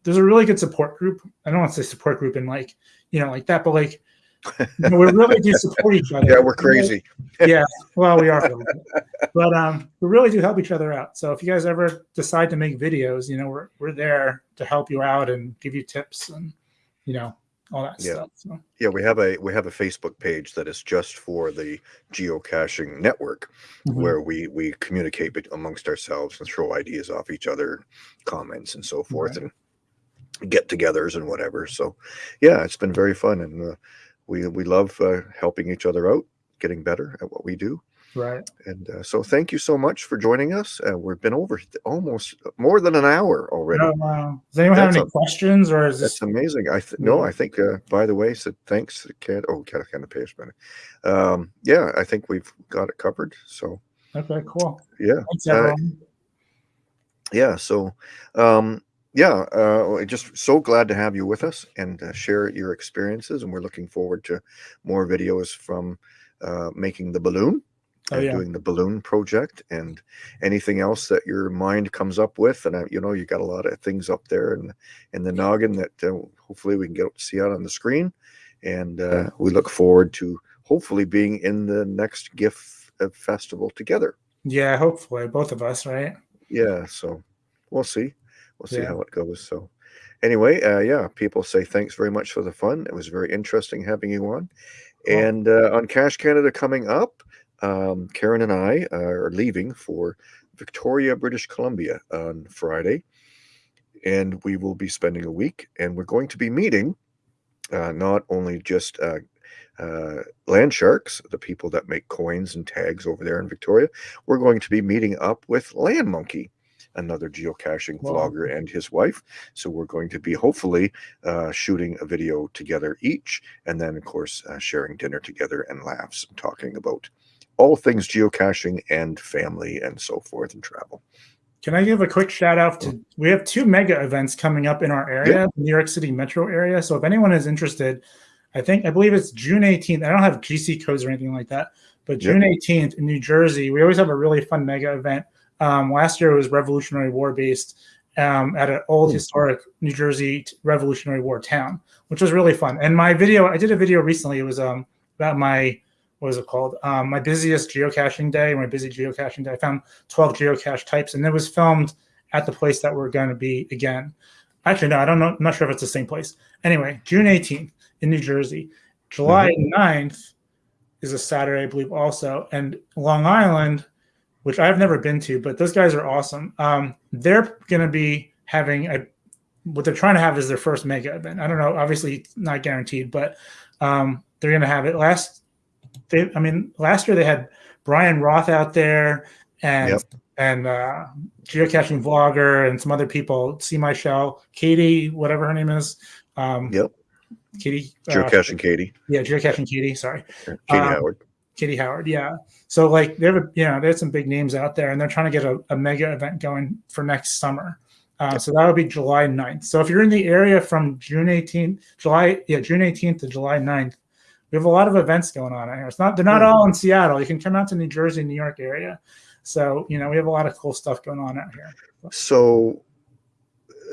there's a really good support group. I don't want to say support group in like you know like that, but like you know, we really do support each other. Yeah, we're crazy. yeah, well, we are, a little bit. but um, we really do help each other out. So if you guys ever decide to make videos, you know, we're we're there to help you out and give you tips and you know all that Yeah. stuff. So Yeah, we have a we have a Facebook page that is just for the geocaching network, Mhm. where we we communicate amongst ourselves and throw ideas off each other, comments and so forth, and get-togethers and whatever. So, yeah, it's been very fun, and uh, we we love uh, helping each other out, getting better at what we do. right. And uh, so, thank you so much for joining us. Uh, we've been over almost more than an hour already. No, uh, does anyone have any a- questions or is this That's amazing. I th- no, I think. Uh, by the way, said thanks to Cat. Oh, Cat kind of pays better. Um, yeah, I think we've got it covered. So okay? Cool. yeah, Thanks, Uh, yeah. So um, yeah, uh, just so glad to have you with us and uh, share your experiences. And we're looking forward to more videos from uh, making the balloon. Oh, yeah. doing the balloon project and anything else that your mind comes up with and uh, you know you got a lot of things up there and in the noggin that uh, hopefully we can get to see out on the screen and uh, we look forward to hopefully being in the next GIFF uh, festival together yeah, hopefully both of us, right? yeah so we'll see we'll see Yeah. how it goes so anyway uh, yeah people say thanks very much for the fun it was very interesting having you on Cool. and uh, on cache canada coming up um, karen and i are leaving for victoria british columbia on friday and we will be spending a week and we're going to be meeting uh, not only just uh, uh, land sharks the people that make coins and tags over there in victoria we're going to be meeting up with land monkey another geocaching Wow. vlogger and his wife so we're going to be hopefully uh, shooting a video together each and then of course uh, sharing dinner together and laughs and talking about all things geocaching and family and so forth and travel Can I give a quick shout out to? We have two mega events coming up in our area, New York City metro area. So if anyone is interested, I think I believe it's June 18th. I don't have GC codes or anything like that, but Yeah. June 18th in New Jersey, we always have a really fun mega event. Um, last year it was Revolutionary War based um, at an old Hmm. historic New Jersey Revolutionary War town, which was really fun. And my video, I did a video recently. It was um, about my what was it called? Um, my busiest geocaching day, my busy geocaching day. I found 12 geocache types, and it was filmed at the place that we're going to be again. Actually, no, I don't know. I'm not sure if it's the same place. Anyway, June 18th in New Jersey. July 9th is a Saturday, I believe, also. And Long Island, which I've never been to, but those guys are awesome. Um, they're going to be having a what they're trying to have is their first mega event. I don't know, obviously not guaranteed, but um, they're going to have it. Last, they, I mean, last year they had Bryan Roth out there and Yep. and uh, geocaching vlogger and some other people. See my show, Katie, whatever her name is. Um, Yep. Katie. uh, Geocaching Katie, yeah, geocaching Katie. Sorry. Katie Um, Howard. Katie Howard, yeah. So like they have a, you know there's some big names out there, and they're trying to get a, a mega event going for next summer. Uh, so that would be July 9th. So if you're in the area from June 18th, July yeah June 18th to July 9th, we have a lot of events going on out here. It's not they're not Hmm. all in Seattle. You can come out to New Jersey, New York area. So you know we have a lot of cool stuff going on out here. So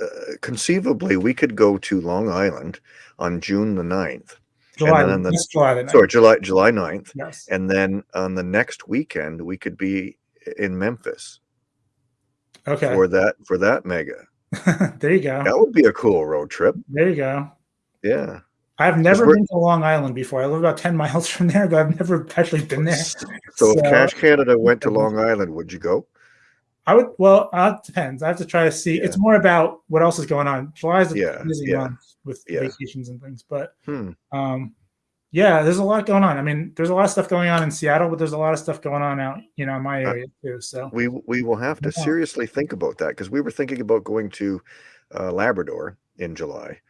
uh, conceivably, we could go to Long Island on June the 9th. July, then the- July the 9th. Sorry, July July 9th. Yes. And then on the next weekend, we could be in Memphis Okay. for that for that mega. there you go. That would be a cool road trip. There you go. Yeah. I've never been to Long Island before. I live about 10 miles from there, but I've never actually been there. So if Cache Canada went to Long Island, would you go? I would, well, uh, it depends. I have to try to see. It's more about what else is going on. July is a Yeah, busy yeah, month with yeah. vacations and things, but Hmm. um, yeah, there's a lot going on. I mean, there's a lot of stuff going on in Seattle, but there's a lot of stuff going on out, you know, in my Uh, area too. So We we will have to Yeah. seriously think about that because we were thinking about going to uh, Labrador in July.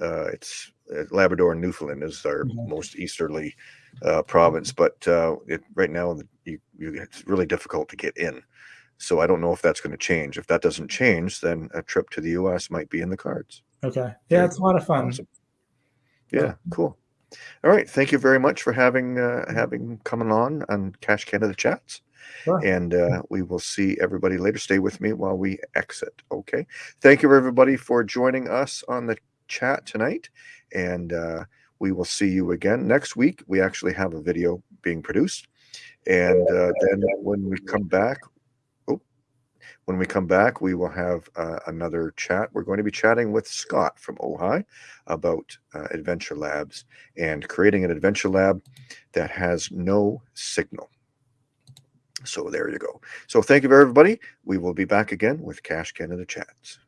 Uh, it's uh, Labrador and Newfoundland is our Mhm. most easterly uh, province, but uh, it, right now you, you, it's really difficult to get in. So I don't know if that's going to change. If that doesn't change, then a trip to the U.S. might be in the cards. Okay, yeah, it's a lot of fun. Awesome. Yeah, cool. All right, thank you very much for having uh, having coming on on Cache Canada Chats, Sure. and uh, we will see everybody later. Stay with me while we exit. Okay. Thank you everybody for joining us on the chat tonight, and uh, we will see you again next week. We actually have a video being produced, and uh, then when we come back. When we come back, we will have uh, another chat. We're going to be chatting with Scott from Ojai about uh, Adventure Labs and creating an adventure lab that has no signal. So there you go. So thank you, everybody. We will be back again with Cache Canada Chats.